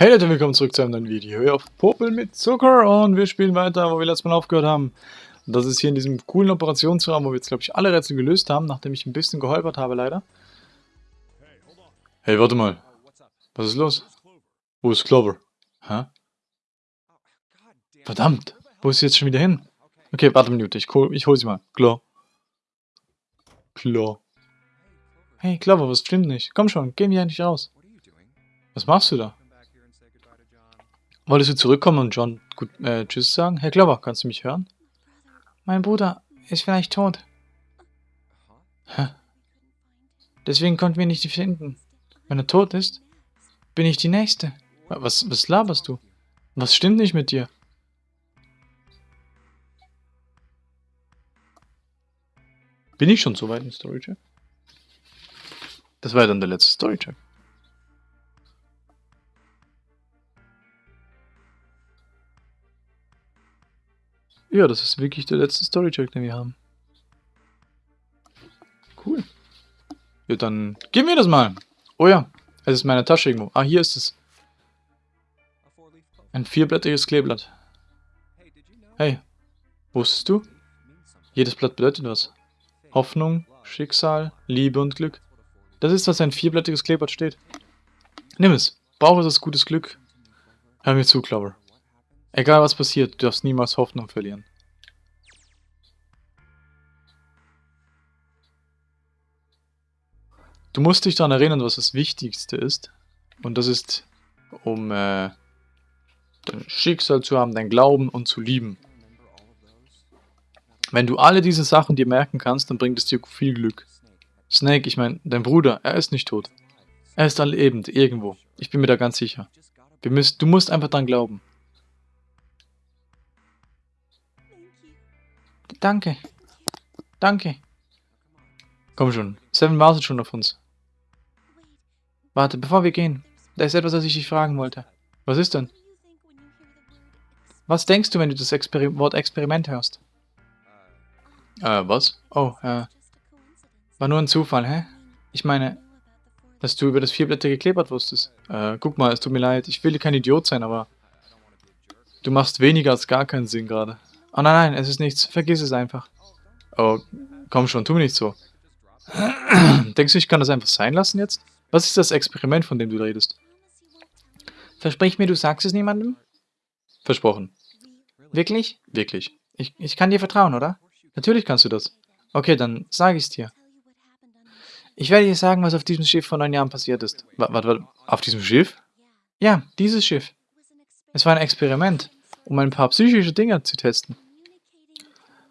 Hey Leute, willkommen zurück zu einem neuen Video hier auf Popel mit Zucker und wir spielen weiter, wo wir letztes Mal aufgehört haben. Das ist hier in diesem coolen Operationsraum, wo wir jetzt glaube ich alle Rätsel gelöst haben, nachdem ich ein bisschen geholpert habe leider. Hey, warte mal. Was ist los? Wo ist Clover? Hä? Verdammt, wo ist sie jetzt schon wieder hin? Okay, warte eine Minute, ich, hol, ich hol sie mal. Klar. Klar. Hey Clover, was stimmt nicht? Komm schon, geh mir endlich raus. Was machst du da? Wolltest du zurückkommen und John gut, äh, Tschüss sagen? Herr Clover, kannst du mich hören? Mein Bruder ist vielleicht tot. Hä? Deswegen konnten wir nicht finden. Wenn er tot ist, bin ich die Nächste. Was, was laberst du? Was stimmt nicht mit dir? Bin ich schon so weit im Storycheck? Das war ja dann der letzte Storycheck. Ja, das ist wirklich der letzte Storycheck, den wir haben. Cool. Ja, dann gib mir das mal. Oh ja, es ist meine Tasche irgendwo. Ah, hier ist es. Ein vierblättriges Kleeblatt. Hey, wusstest du? Jedes Blatt bedeutet was. Hoffnung, Schicksal, Liebe und Glück. Das ist, was ein vierblättriges Kleeblatt steht. Nimm es. Brauche es gutes Glück. Hör mir zu, Clover. Egal was passiert, du darfst niemals Hoffnung verlieren. Du musst dich daran erinnern, was das Wichtigste ist. Und das ist, um äh, dein Schicksal zu haben, dein Glauben und zu lieben. Wenn du alle diese Sachen dir merken kannst, dann bringt es dir viel Glück. Snake, ich meine, dein Bruder, er ist nicht tot. Er ist allebend, irgendwo. Ich bin mir da ganz sicher. Müssen, du musst einfach dran glauben. Danke. Danke. Komm schon. Seven wartet schon auf uns. Warte, bevor wir gehen. Da ist etwas, was ich dich fragen wollte. Was ist denn? Was denkst du, wenn du das Exper Wort Experiment hörst? Äh, was? Oh, äh. War nur ein Zufall, hä? Ich meine, dass du über das vierblättrige Kleeblatt wusstest. Äh, guck mal, es tut mir leid. Ich will kein Idiot sein, aber... Du machst weniger als gar keinen Sinn gerade. Oh nein, nein, es ist nichts. Vergiss es einfach. Oh, komm schon, tu mir nicht so. Denkst du, ich kann das einfach sein lassen jetzt? Was ist das Experiment, von dem du redest? Versprich mir, du sagst es niemandem? Versprochen. Wirklich? Wirklich. Ich, ich kann dir vertrauen, oder? Natürlich kannst du das. Okay, dann sage ich es dir. Ich werde dir sagen, was auf diesem Schiff vor neun Jahren passiert ist. Warte, warte, auf diesem Schiff? Ja, dieses Schiff. Es war ein Experiment um ein paar psychische Dinge zu testen.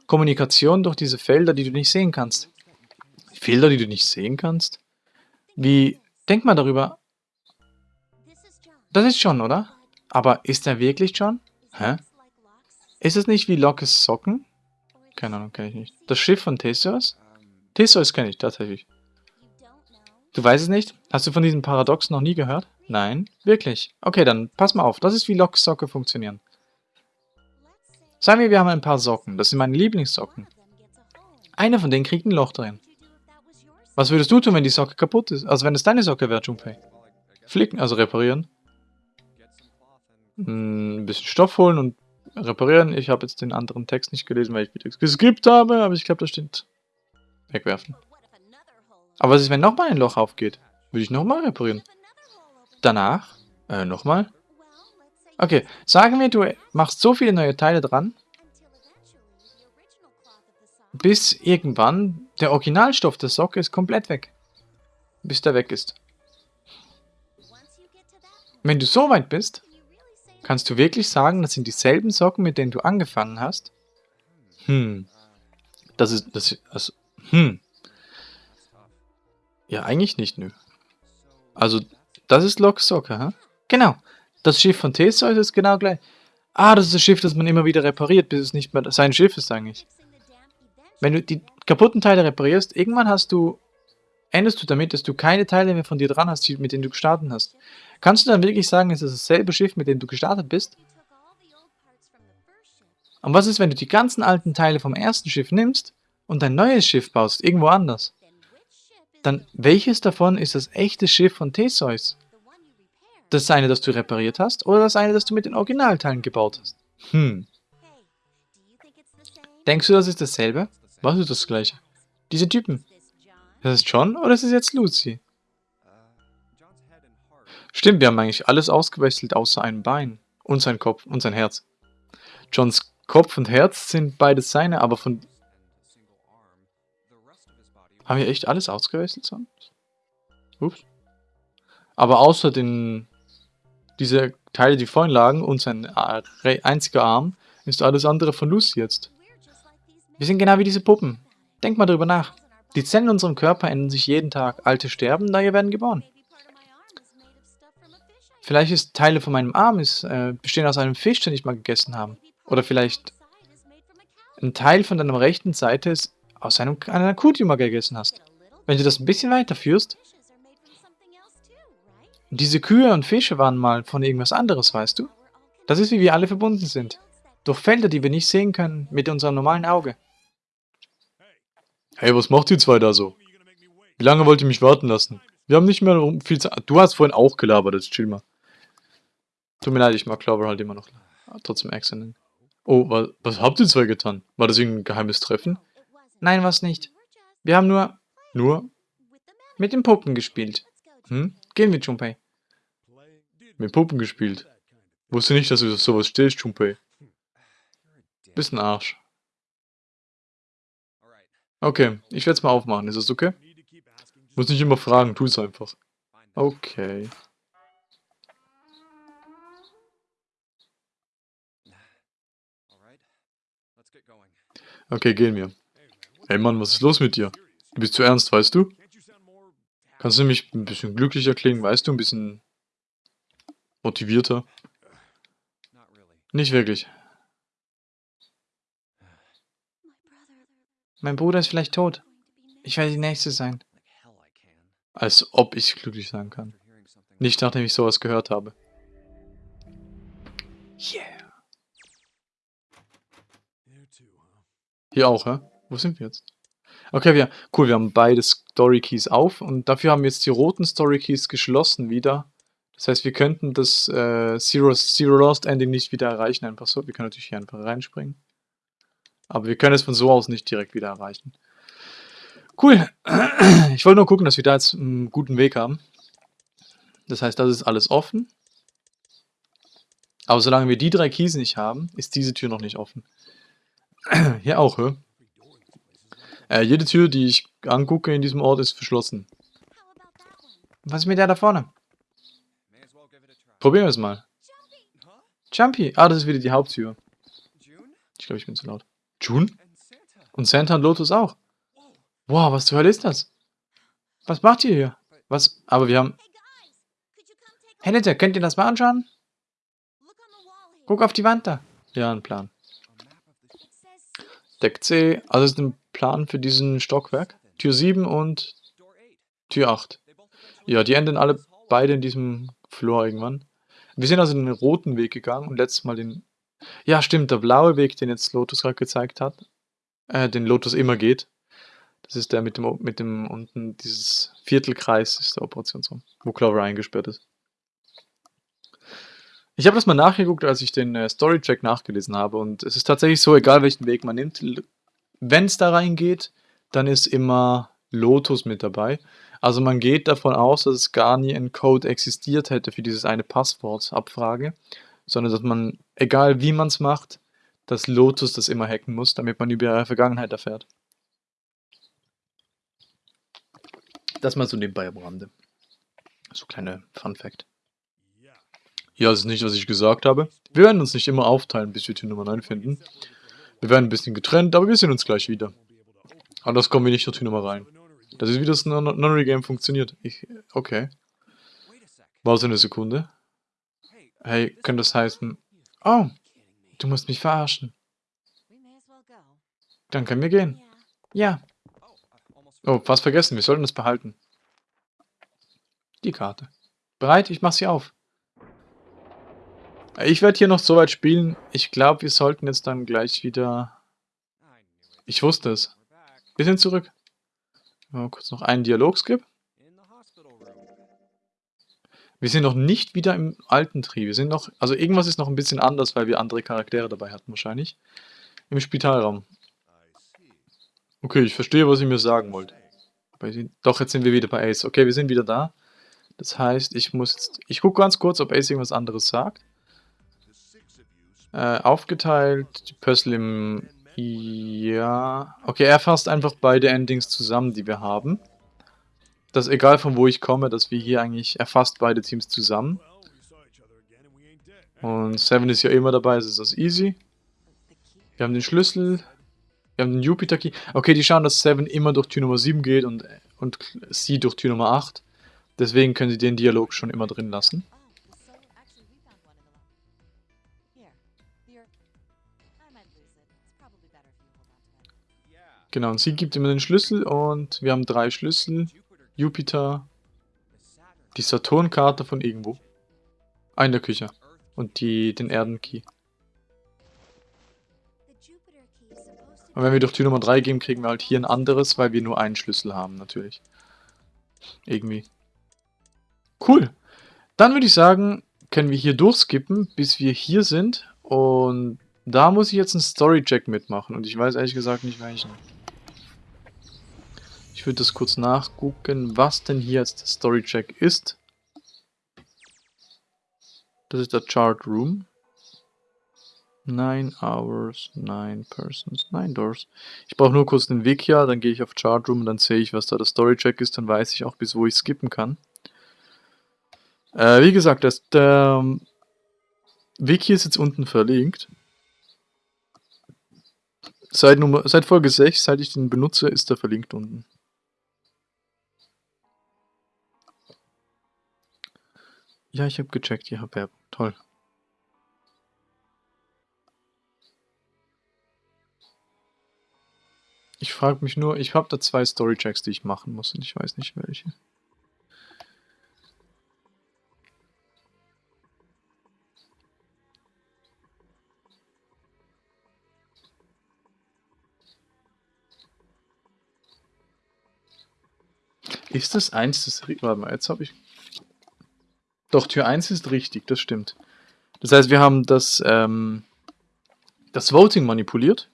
Kommunikation durch diese Felder, die du nicht sehen kannst. Felder, die du nicht sehen kannst? Wie, denk mal darüber. Das ist John, oder? Aber ist er wirklich John? Hä? Ist es nicht wie Lockes Socken? Keine Ahnung, kenne ich nicht. Das Schiff von Theseus? Theseus kenne ich tatsächlich. Du weißt es nicht? Hast du von diesem Paradox noch nie gehört? Nein? Wirklich? Okay, dann pass mal auf. Das ist wie Lockes Socke funktionieren. Sagen wir, wir haben ein paar Socken. Das sind meine Lieblingssocken. Eine von denen kriegt ein Loch drin. Was würdest du tun, wenn die Socke kaputt ist? Also wenn es deine Socke wäre, Junpei? Flicken, also reparieren. Hm, ein bisschen Stoff holen und reparieren. Ich habe jetzt den anderen Text nicht gelesen, weil ich wieder geskippt habe, aber ich glaube, das stimmt. Wegwerfen. Aber was ist, wenn nochmal ein Loch aufgeht? Würde ich nochmal reparieren. Danach, äh, nochmal. Okay, sagen wir, du machst so viele neue Teile dran, bis irgendwann der Originalstoff der Socke ist komplett weg. Bis der weg ist. Wenn du so weit bist, kannst du wirklich sagen, das sind dieselben Socken, mit denen du angefangen hast? Hm. Das ist, das ist, also, hm. Ja, eigentlich nicht, nö. Also, das ist Lok Socke, hä? Genau. Das Schiff von Theseus ist genau gleich. Ah, das ist das Schiff, das man immer wieder repariert, bis es nicht mehr sein Schiff ist eigentlich. Wenn du die kaputten Teile reparierst, irgendwann hast du, endest du damit, dass du keine Teile mehr von dir dran hast, mit denen du gestartet hast. Kannst du dann wirklich sagen, es ist dasselbe Schiff, mit dem du gestartet bist? Und was ist, wenn du die ganzen alten Teile vom ersten Schiff nimmst und ein neues Schiff baust, irgendwo anders? Dann welches davon ist das echte Schiff von Theseus? Das eine, das du repariert hast, oder das eine, das du mit den Originalteilen gebaut hast? Hm. Denkst du, das ist dasselbe? Was ist das gleiche? Diese Typen. Das ist John oder ist es jetzt Lucy? Stimmt, wir haben eigentlich alles ausgewechselt außer ein Bein. Und sein Kopf und sein Herz. Johns Kopf und Herz sind beides seine, aber von... Haben wir echt alles ausgewechselt sonst? Ups. Aber außer den... Diese Teile, die vorhin lagen und sein äh, einziger Arm, ist alles andere von Lucy jetzt. Wir sind genau wie diese Puppen. Denk mal drüber nach. Die Zellen in unserem Körper ändern sich jeden Tag. Alte sterben, neue werden geboren. Vielleicht ist Teile von meinem Arm ist, äh, bestehen aus einem Fisch, den ich mal gegessen habe. Oder vielleicht ein Teil von deiner rechten Seite ist aus einem, einer Kuh, die du mal gegessen hast. Wenn du das ein bisschen weiterführst. Diese Kühe und Fische waren mal von irgendwas anderes, weißt du? Das ist, wie wir alle verbunden sind. Durch Felder, die wir nicht sehen können mit unserem normalen Auge. Hey, was macht ihr zwei da so? Wie lange wollt ihr mich warten lassen? Wir haben nicht mehr viel Zeit. Du hast vorhin auch gelabert, jetzt chill mal. Tut mir leid, ich mag Clover halt immer noch. Trotzdem Accent. Oh, was, was habt ihr zwei getan? War das irgendein geheimes Treffen? Nein, was nicht. Wir haben nur... Nur? Mit den Puppen gespielt. Hm? Gehen wir, Junpei. Mit Puppen gespielt. Wusste nicht, dass du auf sowas stehst, Junpei. Bisschen Arsch. Okay, ich werde es mal aufmachen. Ist das okay? Muss nicht immer fragen, tu es einfach. Okay. Okay, gehen wir. Hey Mann, was ist los mit dir? Du bist zu ernst, weißt du? Kannst du mich ein bisschen glücklicher klingen, weißt du? Ein bisschen motivierter? Nicht wirklich. Mein Bruder ist vielleicht tot. Ich werde die Nächste sein. Als ob ich glücklich sein kann. Nicht nachdem ich sowas gehört habe. Yeah. Hier auch, hä? Wo sind wir jetzt? Okay, wir, cool, wir haben beide Story Keys auf und dafür haben wir jetzt die roten Story Keys geschlossen wieder. Das heißt, wir könnten das äh, Zero, Zero Lost Ending nicht wieder erreichen, einfach so. Wir können natürlich hier einfach reinspringen. Aber wir können es von so aus nicht direkt wieder erreichen. Cool. Ich wollte nur gucken, dass wir da jetzt einen guten Weg haben. Das heißt, das ist alles offen. Aber solange wir die drei Keys nicht haben, ist diese Tür noch nicht offen. Hier auch, hä? Äh, jede Tür, die ich angucke in diesem Ort, ist verschlossen. Was ist mit der da vorne? Probieren wir es mal. Jumpy. Ah, das ist wieder die Haupttür. Ich glaube, ich bin zu laut. June? Und Santa und Lotus auch. Wow, was zur Hölle ist das? Was macht ihr hier? Was? Aber wir haben... Hey, Nette, könnt ihr das mal anschauen? Guck auf die Wand da. Ja, ein Plan. Deck C, also ist ein Plan für diesen Stockwerk. Tür 7 und Tür 8. Ja, die enden alle beide in diesem Floor irgendwann. Wir sind also den roten Weg gegangen und letztes Mal den... Ja, stimmt, der blaue Weg, den jetzt Lotus gerade gezeigt hat. Äh, den Lotus immer geht. Das ist der mit dem, mit dem unten, dieses Viertelkreis ist der Operationsraum, wo Clover eingesperrt ist. Ich habe das mal nachgeguckt, als ich den äh, Storycheck nachgelesen habe und es ist tatsächlich so, egal welchen Weg man nimmt, wenn es da reingeht, dann ist immer Lotus mit dabei. Also man geht davon aus, dass es gar nie ein Code existiert hätte für dieses eine Passwortabfrage, sondern dass man, egal wie man es macht, dass Lotus das immer hacken muss, damit man über ihre Vergangenheit erfährt. Das mal so nebenbei am Rande. So kleine Fun Fact. Ja, das ist nicht, was ich gesagt habe. Wir werden uns nicht immer aufteilen, bis wir Tür Nummer 9 finden. Wir werden ein bisschen getrennt, aber wir sehen uns gleich wieder. Anders kommen wir nicht Tür Nummer rein. Das ist, wie das Nonary Game funktioniert. Ich, okay. War so eine Sekunde. Hey, könnte das heißen... Oh, du musst mich verarschen. Dann können wir gehen. Ja. Oh, fast vergessen, wir sollten es behalten. Die Karte. Bereit? Ich mach sie auf. Ich werde hier noch so weit spielen. Ich glaube, wir sollten jetzt dann gleich wieder... Ich wusste es. Bisschen zurück. Mal kurz noch einen Dialog skip. Wir sind noch nicht wieder im alten Tree. Wir sind noch, also irgendwas ist noch ein bisschen anders, weil wir andere Charaktere dabei hatten wahrscheinlich. Im Spitalraum. Okay, ich verstehe, was ihr mir sagen wollt. Doch, jetzt sind wir wieder bei Ace. Okay, wir sind wieder da. Das heißt, ich muss jetzt... Ich gucke ganz kurz, ob Ace irgendwas anderes sagt. Äh, aufgeteilt, die Puzzle im... Ja... Okay, er fasst einfach beide Endings zusammen, die wir haben. Das egal von wo ich komme, dass wir hier eigentlich... Er fasst beide Teams zusammen. Und Seven ist ja immer dabei, also ist das easy. Wir haben den Schlüssel. Wir haben den Jupiter Key. Okay, die schauen, dass Seven immer durch Tür Nummer 7 geht und, und sie durch Tür Nummer 8. Deswegen können sie den Dialog schon immer drin lassen. Genau, und sie gibt immer den Schlüssel und wir haben drei Schlüssel. Jupiter, die Saturn-Karte von irgendwo. Ah, in der Küche. Und die, den Erden-Key. Und wenn wir durch Tür Nummer 3 gehen, kriegen wir halt hier ein anderes, weil wir nur einen Schlüssel haben, natürlich. Irgendwie. Cool. Dann würde ich sagen, können wir hier durchskippen, bis wir hier sind. Und da muss ich jetzt einen Story-Check mitmachen. Und ich weiß ehrlich gesagt nicht welchen. Ich würde das kurz nachgucken, was denn hier jetzt der Story-Check ist. Das ist der Chart Room. 9 Hours, 9 Persons, 9 Doors. Ich brauche nur kurz den Wikia, dann gehe ich auf Chart Room und dann sehe ich, was da der Story Check ist, dann weiß ich auch, bis wo ich skippen kann. Äh, wie gesagt, das, der ähm, Wiki ist jetzt unten verlinkt. Seit, Nummer, seit Folge 6, seit ich den benutze, ist er verlinkt unten. Ja, ich habe gecheckt, ihr habt Werbung. Toll. Ich frage mich nur, ich habe da zwei Storychecks, die ich machen muss und ich weiß nicht welche. Ist das eins des... Warte mal, jetzt habe ich... Doch, Tür 1 ist richtig, das stimmt. Das heißt, wir haben das, ähm, das Voting manipuliert.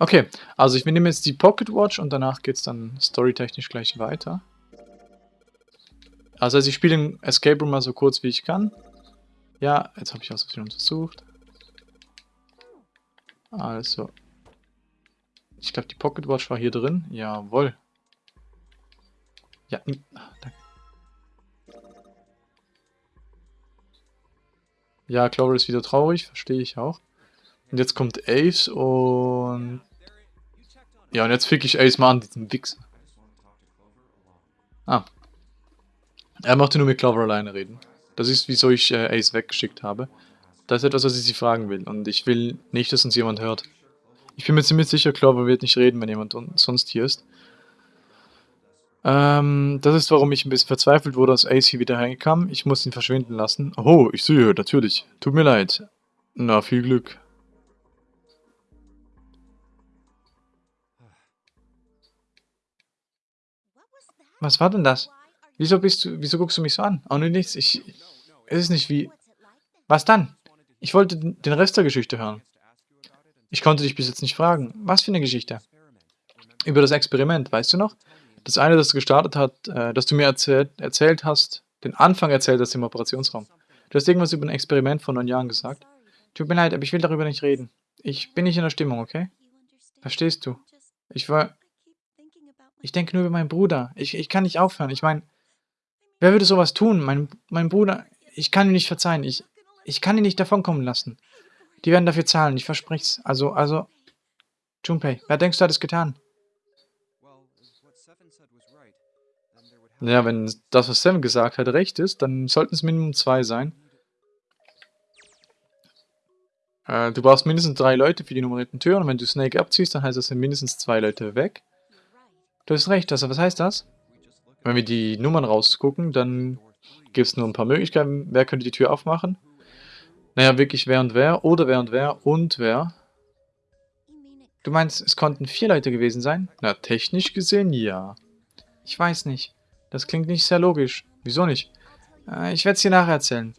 Okay, also ich nehme jetzt die Pocket Watch und danach geht es dann storytechnisch gleich weiter. Also, ich spiele den Escape Room mal so kurz wie ich kann. Ja, jetzt habe ich aus Versehen untersucht. Also. Ich glaube, die Pocket Watch war hier drin. Jawohl. Ja, danke. Ja, Clover ist wieder traurig, verstehe ich auch. Und jetzt kommt Ace und ja, und jetzt fick ich Ace mal an, diesen Wichser. Ah. Er möchte nur mit Clover alleine reden. Das ist, wieso ich äh, Ace weggeschickt habe. Das ist etwas, was ich sie fragen will. Und ich will nicht, dass uns jemand hört. Ich bin mir ziemlich sicher, Clover wird nicht reden, wenn jemand sonst hier ist. Ähm, das ist, warum ich ein bisschen verzweifelt wurde, als Ace hier wieder reinkam. Ich muss ihn verschwinden lassen. Oh, ich sehe, natürlich. Tut mir leid. Na, viel Glück. Was war denn das? Wieso bist du, wieso guckst du mich so an? Oh, nur nichts, ich, es ist nicht wie... Was dann? Ich wollte den Rest der Geschichte hören. Ich konnte dich bis jetzt nicht fragen. Was für eine Geschichte? Über das Experiment, weißt du noch? Das eine, das gestartet hat, äh, das du mir erzählt, erzählt hast, den Anfang erzählt hast im Operationsraum. Du hast irgendwas über ein Experiment von neun Jahren gesagt. Tut mir leid, aber ich will darüber nicht reden. Ich bin nicht in der Stimmung, okay? Verstehst du? Ich war... Ich denke nur über meinen Bruder. Ich, ich kann nicht aufhören. Ich meine, wer würde sowas tun? Mein, mein Bruder, ich kann ihm nicht verzeihen. Ich, ich kann ihn nicht davonkommen lassen. Die werden dafür zahlen, ich verspreche es. Also, also, Junpei, wer denkst du hat es getan? Ja, wenn das, was Seven gesagt hat, recht ist, dann sollten es Minimum zwei sein. Äh, du brauchst mindestens drei Leute für die nummerierten Türen und wenn du Snake abziehst, dann heißt das, sind mindestens zwei Leute weg. Du hast recht, also was heißt das? Wenn wir die Nummern rausgucken, dann gibt es nur ein paar Möglichkeiten. Wer könnte die Tür aufmachen? Naja, wirklich wer und wer, oder wer und wer und wer. Du meinst, es konnten vier Leute gewesen sein? Na, technisch gesehen, ja. Ich weiß nicht. Das klingt nicht sehr logisch. Wieso nicht? Äh, ich werde es dir nachher erzählen.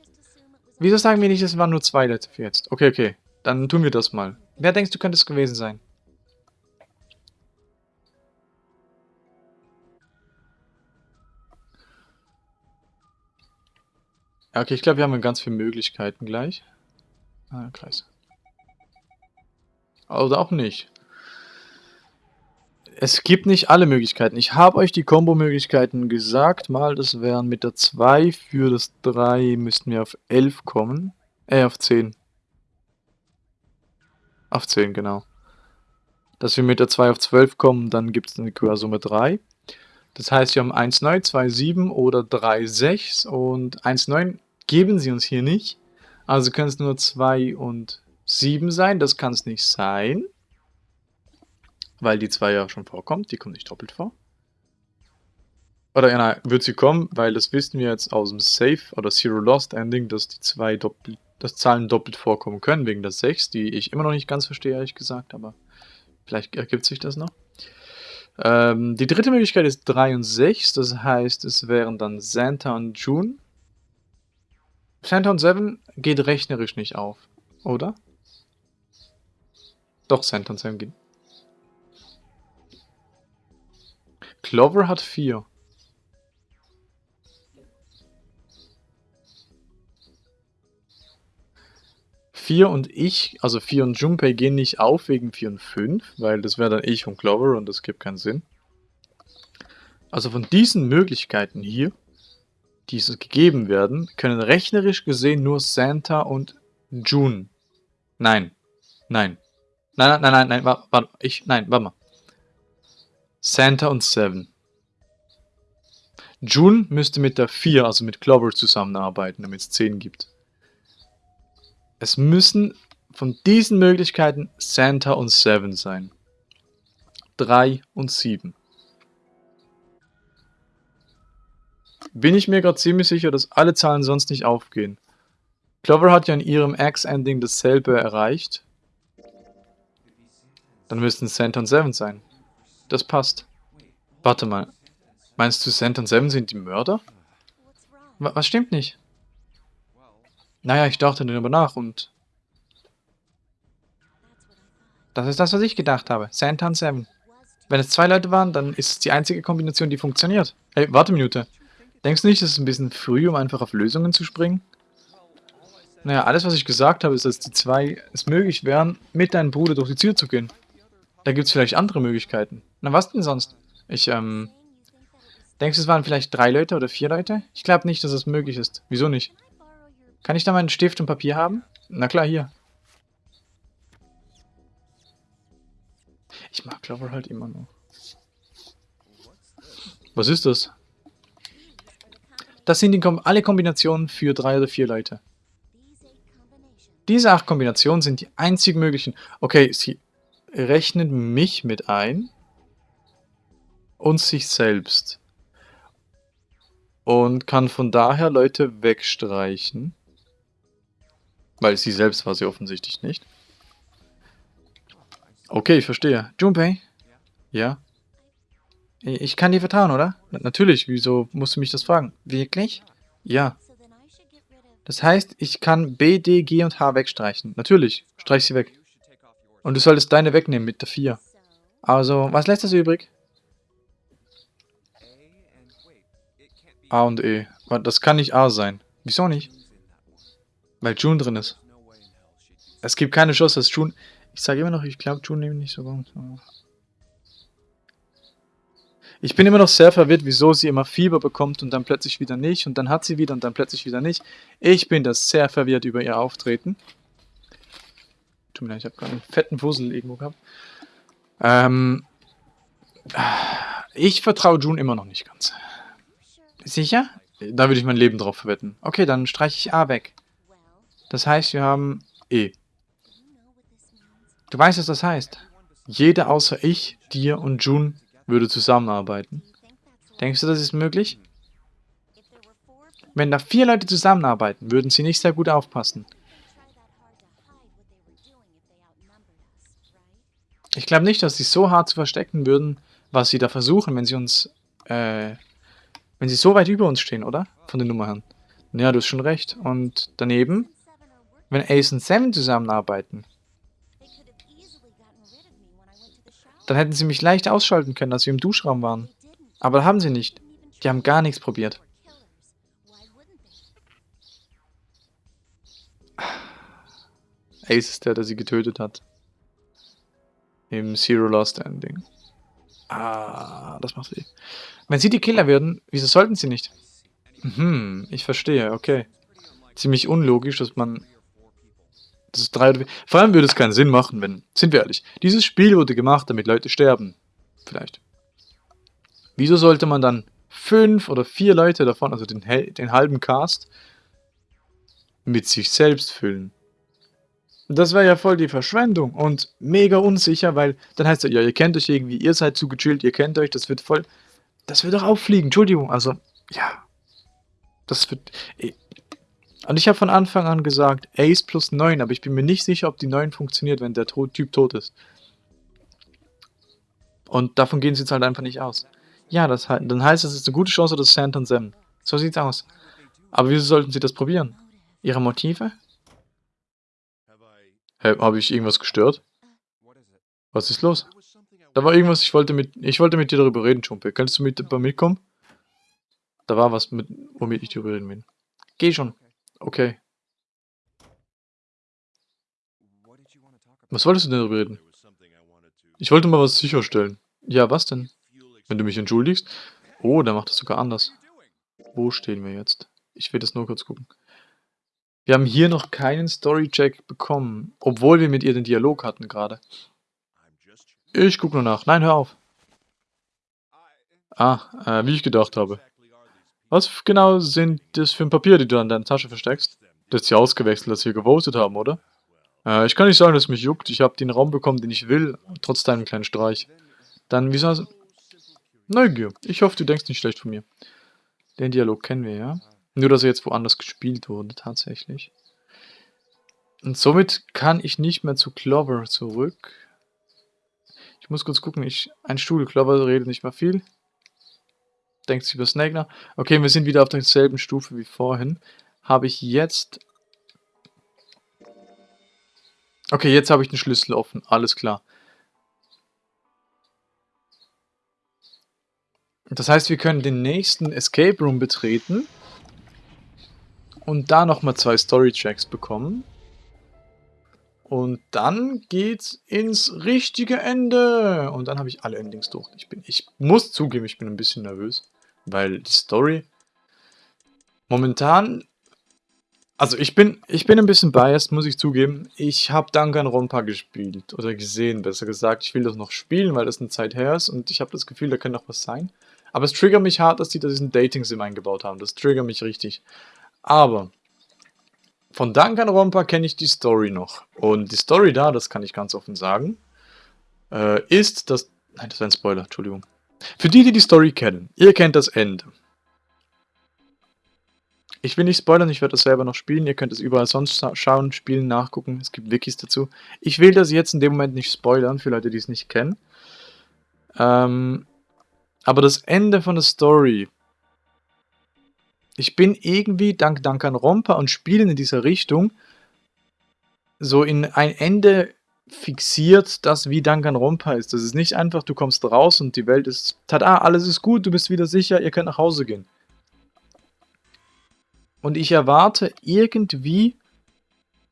Wieso sagen wir nicht, es waren nur zwei Leute für jetzt? Okay, okay. Dann tun wir das mal. Wer denkst du, könnte es gewesen sein? Okay, ich glaube, wir haben ganz viele Möglichkeiten gleich. Ah, Kreis. Oder auch nicht. Es gibt nicht alle Möglichkeiten. Ich habe euch die Combo-Möglichkeiten gesagt. Mal, das wären mit der 2 für das 3 müssten wir auf 11 kommen. Äh, auf 10. Auf 10, genau. Dass wir mit der 2 auf 12 kommen, dann gibt es eine Quersumme 3. Das heißt, wir haben 1, 9, 2, 7 oder 3, 6 und 1, 9 geben sie uns hier nicht. Also können es nur 2 und 7 sein. Das kann es nicht sein. Weil die 2 ja schon vorkommt. Die kommt nicht doppelt vor. Oder ja, nein, wird sie kommen, weil das wissen wir jetzt aus dem Safe oder Zero Lost Ending, dass die zwei doppelt, dass Zahlen doppelt vorkommen können, wegen der 6, die ich immer noch nicht ganz verstehe, ehrlich gesagt, aber vielleicht ergibt sich das noch. Ähm, die dritte Möglichkeit ist 3 und 6, das heißt, es wären dann Santa und June. Santa und 7 geht rechnerisch nicht auf, oder? Doch, Santa und 7 geht. Clover hat 4. Vier und ich, also 4 und Junpei gehen nicht auf wegen 4 und 5, weil das wäre dann ich und Clover und das gibt keinen Sinn. Also von diesen Möglichkeiten hier, die es gegeben werden, können rechnerisch gesehen nur Santa und June. Nein. Nein. Nein, nein, nein, nein, warte, warte, ich, nein, warte mal. Santa und Seven. June müsste mit der 4, also mit Clover, zusammenarbeiten, damit es 10 gibt. Es müssen von diesen Möglichkeiten Santa und Seven sein. 3 und 7. Bin ich mir gerade ziemlich sicher, dass alle Zahlen sonst nicht aufgehen. Clover hat ja in ihrem X-Ending dasselbe erreicht. Dann müssten Santa und Seven sein. Das passt. Warte mal. Meinst du, Santa und Seven sind die Mörder? Was stimmt nicht? Naja, ich dachte darüber nach und... Das ist das, was ich gedacht habe. Santa und Seven. Wenn es zwei Leute waren, dann ist es die einzige Kombination, die funktioniert. Hey, warte Minute. Denkst du nicht, es ist ein bisschen früh, um einfach auf Lösungen zu springen? Naja, alles, was ich gesagt habe, ist, dass die zwei es möglich wären, mit deinem Bruder durch die Tür zu gehen. Da gibt es vielleicht andere Möglichkeiten. Na, was denn sonst? Ich, ähm... Denkst du, es waren vielleicht drei Leute oder vier Leute? Ich glaube nicht, dass es möglich ist. Wieso nicht? Kann ich da meinen Stift und Papier haben? Na klar, hier. Ich mag Clover halt immer noch. Was ist das? Das sind die, alle Kombinationen für drei oder vier Leute. Diese acht Kombinationen sind die einzigen möglichen. Okay, sie rechnet mich mit ein und sich selbst. Und kann von daher Leute wegstreichen. Weil sie selbst war sie offensichtlich nicht. Okay, ich verstehe. Junpei? Ja? Ich kann dir vertrauen, oder? natürlich, wieso musst du mich das fragen? Wirklich? Ja. Das heißt, ich kann B, D, G und H wegstreichen. Natürlich, streich sie weg. Und du solltest deine wegnehmen mit der 4. Also, was lässt das übrig? A und E. Das kann nicht A sein. Wieso nicht? Weil June drin ist. Es gibt keine Chance, dass June... Ich sage immer noch, ich glaube, June nimmt nicht so gut. Ich bin immer noch sehr verwirrt, wieso sie immer Fieber bekommt und dann plötzlich wieder nicht und dann hat sie wieder und dann plötzlich wieder nicht. Ich bin da sehr verwirrt über ihr Auftreten. Tut mir leid, ich habe gerade einen fetten Wussel irgendwo gehabt. Ähm, ich vertraue June immer noch nicht ganz. Sicher? Da würde ich mein Leben drauf verwetten. Okay, dann streiche ich A weg. Das heißt, wir haben E. Du weißt, was das heißt. Jeder außer ich, dir und Jun würde zusammenarbeiten. Denkst du, das ist möglich? Wenn da vier Leute zusammenarbeiten, würden sie nicht sehr gut aufpassen. Ich glaube nicht, dass sie so hart zu verstecken würden, was sie da versuchen, wenn sie uns, äh, wenn sie so weit über uns stehen, oder? Von den Nummern her. Ja, du hast schon recht. Und daneben wenn Ace und Sam zusammenarbeiten, dann hätten sie mich leicht ausschalten können, als wir im Duschraum waren. Aber haben sie nicht. Die haben gar nichts probiert. Ace ist der, der sie getötet hat. Im Zero Lost Ending. Ah, das macht weh. Wenn sie die Killer würden, wieso sollten sie nicht? Hm, ich verstehe, okay. Ziemlich unlogisch, dass man... Das ist drei oder vier. Vor allem würde es keinen Sinn machen, wenn... Sind wir ehrlich, dieses Spiel wurde gemacht, damit Leute sterben. Vielleicht. Wieso sollte man dann fünf oder vier Leute davon, also den, den halben Cast, mit sich selbst füllen? Das wäre ja voll die Verschwendung und mega unsicher, weil dann heißt es ja, ihr kennt euch irgendwie, ihr seid zu gechillt, ihr kennt euch, das wird voll... Das wird doch auffliegen, Entschuldigung, also, ja. Das wird... Und ich habe von Anfang an gesagt, Ace plus 9, aber ich bin mir nicht sicher, ob die 9 funktioniert, wenn der Typ tot ist. Und davon gehen sie jetzt halt einfach nicht aus. Ja, das, dann heißt es, es ist eine gute Chance, dass Sand und Sam. So sieht's aus. Aber wieso sollten sie das probieren? Ihre Motive? Hä, habe ich irgendwas gestört? Was ist los? Da war irgendwas, ich wollte mit, ich wollte mit dir darüber reden, Schumpe. Kannst du mit bei mitkommen? Da war was, mit, womit ich darüber reden will. Geh schon. Okay. Was wolltest du denn darüber reden? Ich wollte mal was sicherstellen. Ja, was denn? Wenn du mich entschuldigst? Oh, der macht das sogar anders. Wo stehen wir jetzt? Ich will das nur kurz gucken. Wir haben hier noch keinen Story-Check bekommen, obwohl wir mit ihr den Dialog hatten gerade. Ich gucke nur nach. Nein, hör auf. Ah, äh, wie ich gedacht habe. Was genau sind das für ein Papier, die du an deiner Tasche versteckst? Du hast sie ausgewechselt, als wir gewotet haben, oder? Äh, ich kann nicht sagen, dass es mich juckt. Ich habe den Raum bekommen, den ich will, trotz deinem kleinen Streich. Dann, wieso... Neugier. Ich hoffe, du denkst nicht schlecht von mir. Den Dialog kennen wir, ja? Nur, dass er jetzt woanders gespielt wurde, tatsächlich. Und somit kann ich nicht mehr zu Clover zurück. Ich muss kurz gucken, ich, ein Stuhl, Clover redet nicht mehr viel. Denkt sich über nach. Okay, wir sind wieder auf derselben Stufe wie vorhin. Habe ich jetzt... Okay, jetzt habe ich den Schlüssel offen, alles klar. Das heißt, wir können den nächsten Escape Room betreten und da nochmal zwei Story-Checks bekommen. Und dann geht's ins richtige Ende. Und dann habe ich alle Endings durch. Ich, bin, ich muss zugeben, ich bin ein bisschen nervös. Weil die Story momentan... Also ich bin, ich bin ein bisschen biased, muss ich zugeben. Ich habe Danganronpa gespielt. Oder gesehen, besser gesagt. Ich will das noch spielen, weil das eine Zeit her ist. Und ich habe das Gefühl, da könnte noch was sein. Aber es triggert mich hart, dass die da diesen Dating-Sim eingebaut haben. Das triggert mich richtig. Aber von Danganronpa kenne ich die Story noch. Und die Story da, das kann ich ganz offen sagen, äh, ist das... Nein, das ist ein Spoiler, Entschuldigung. Für die, die die Story kennen, ihr kennt das Ende. Ich will nicht spoilern, ich werde das selber noch spielen. Ihr könnt es überall sonst schauen, spielen, nachgucken. Es gibt Wikis dazu. Ich will das jetzt in dem Moment nicht spoilern, für Leute, die es nicht kennen. Ähm, aber das Ende von der Story ich bin irgendwie dank Danganronpa und Spielen in dieser Richtung so in ein Ende fixiert, das wie Danganronpa ist. Das ist nicht einfach, du kommst raus und die Welt ist, tada, alles ist gut, du bist wieder sicher, ihr könnt nach Hause gehen. Und ich erwarte irgendwie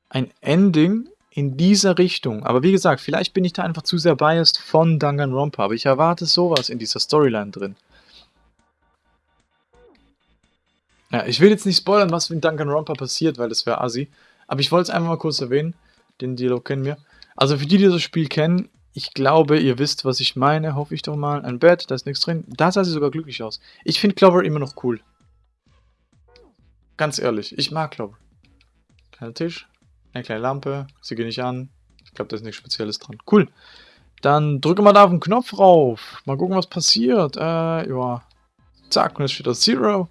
ein Ending in dieser Richtung. Aber wie gesagt, vielleicht bin ich da einfach zu sehr biased von Danganronpa, aber ich erwarte sowas in dieser Storyline drin. Ja, ich will jetzt nicht spoilern, was mit Danganronpa passiert, weil das wäre assi. Aber ich wollte es einfach mal kurz erwähnen. Den Dialog kennen wir. Also für die, die das Spiel kennen, ich glaube, ihr wisst, was ich meine. Hoffe ich doch mal. Ein Bett, da ist nichts drin. Da sah sie sogar glücklich aus. Ich finde Clover immer noch cool. Ganz ehrlich, ich mag Clover. Kleiner Tisch, eine kleine Lampe. Sie geht nicht an. Ich glaube, da ist nichts Spezielles dran. Cool. Dann drücke mal da auf den Knopf rauf. Mal gucken, was passiert. Äh, ja. Zack, und jetzt steht da Zero.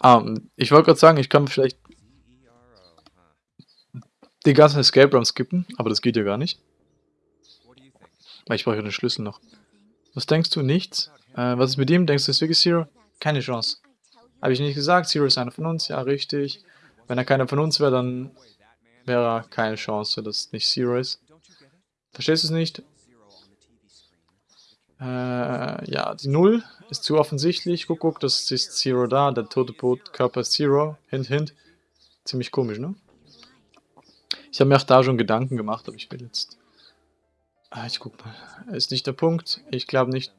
Ah, ich wollte gerade sagen, ich kann vielleicht... den ganzen Escape Room skippen, aber das geht ja gar nicht. Weil ich brauche ja den Schlüssel noch. Was denkst du? Nichts? Äh, was ist mit ihm? Denkst du, ist wirklich Zero? Keine Chance. Habe ich nicht gesagt, Zero ist einer von uns? Ja, richtig. Wenn er keiner von uns wäre, dann wäre keine Chance, dass es nicht Zero ist. Verstehst du es nicht? Äh, ja, die Null ist zu offensichtlich. Guck, guck, das ist Zero da. Der tote Körper ist Zero. Hint, hint. Ziemlich komisch, ne? Ich habe mir auch da schon Gedanken gemacht, aber ich will jetzt... Ah, ich guck mal. Ist nicht der Punkt. Ich glaube nicht...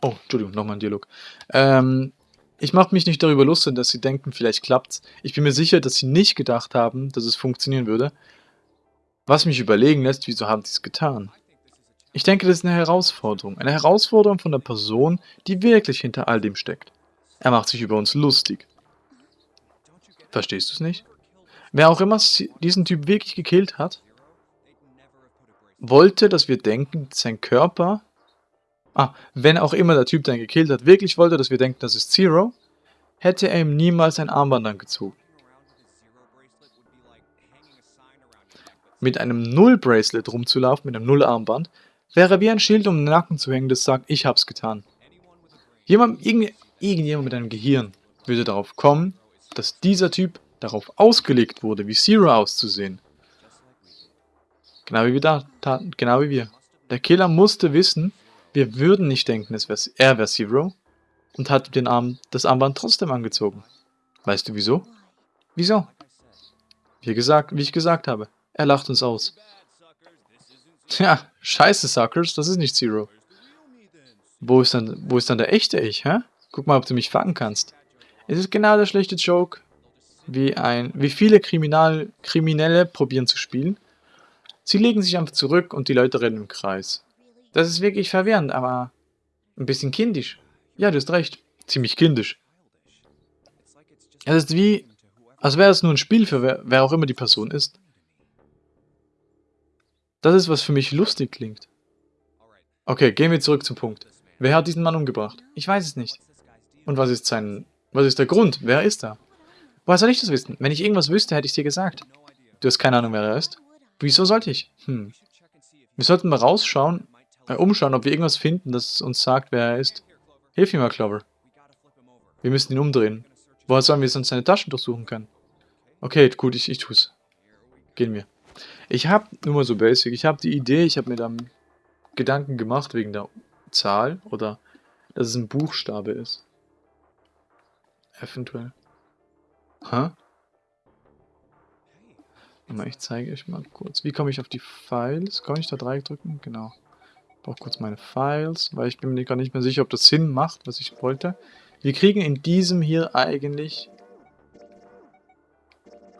Oh, Entschuldigung, nochmal ein Dialog. Ähm, ich mache mich nicht darüber lustig, dass sie denken, vielleicht klappt's. Ich bin mir sicher, dass sie nicht gedacht haben, dass es funktionieren würde. Was mich überlegen lässt, wieso haben sie es getan? Ich denke, das ist eine Herausforderung. Eine Herausforderung von der Person, die wirklich hinter all dem steckt. Er macht sich über uns lustig. Verstehst du es nicht? Wer auch immer diesen Typ wirklich gekillt hat, wollte, dass wir denken, sein Körper... Ah, wenn auch immer der Typ, der ihn gekillt hat, wirklich wollte, dass wir denken, das ist Zero, hätte er ihm niemals ein Armband angezogen. Mit einem Null-Bracelet rumzulaufen, mit einem Null-Armband, wäre wie ein Schild um den Nacken zu hängen, das sagt, ich hab's getan. Jemand, irgend, irgendjemand mit einem Gehirn würde darauf kommen, dass dieser Typ darauf ausgelegt wurde, wie Zero auszusehen. Genau wie wir da taten, genau wie wir. Der Killer musste wissen, wir würden nicht denken, es wär, er wäre Zero und hat den Arm, das Armband trotzdem angezogen. Weißt du wieso? Wieso? Wie, gesagt, wie ich gesagt habe, er lacht uns aus. Tja, scheiße, Suckers, das ist nicht Zero. Wo ist dann, wo ist dann der echte Ich, hä? Guck mal, ob du mich fangen kannst. Es ist genau der schlechte Joke, wie, ein, wie viele Kriminal, Kriminelle probieren zu spielen. Sie legen sich einfach zurück und die Leute rennen im Kreis. Das ist wirklich verwirrend, aber ein bisschen kindisch. Ja, du hast recht. Ziemlich kindisch. Es ist wie, als wäre es nur ein Spiel für wer, wer auch immer die Person ist. Das ist, was für mich lustig klingt. Okay, gehen wir zurück zum Punkt. Wer hat diesen Mann umgebracht? Ich weiß es nicht. Und was ist sein... Was ist der Grund? Wer ist er? Woher soll ich das wissen? Wenn ich irgendwas wüsste, hätte ich dir gesagt. Du hast keine Ahnung, wer er ist? Wieso sollte ich? Hm. Wir sollten mal rausschauen, äh, umschauen, ob wir irgendwas finden, das uns sagt, wer er ist. Hilf mir mal, Clover. Wir müssen ihn umdrehen. Woher sollen wir sonst seine Taschen durchsuchen können? Okay, gut, ich, ich tu's. Gehen wir. Ich habe, nur mal so basic, ich habe die Idee, ich habe mir dann Gedanken gemacht wegen der Zahl oder dass es ein Buchstabe ist. Eventuell. Hä? Ich zeige euch mal kurz. Wie komme ich auf die Files? Kann ich da Dreieck drücken? Genau. Ich brauche kurz meine Files, weil ich bin mir gar nicht mehr sicher, ob das Sinn macht, was ich wollte. Wir kriegen in diesem hier eigentlich...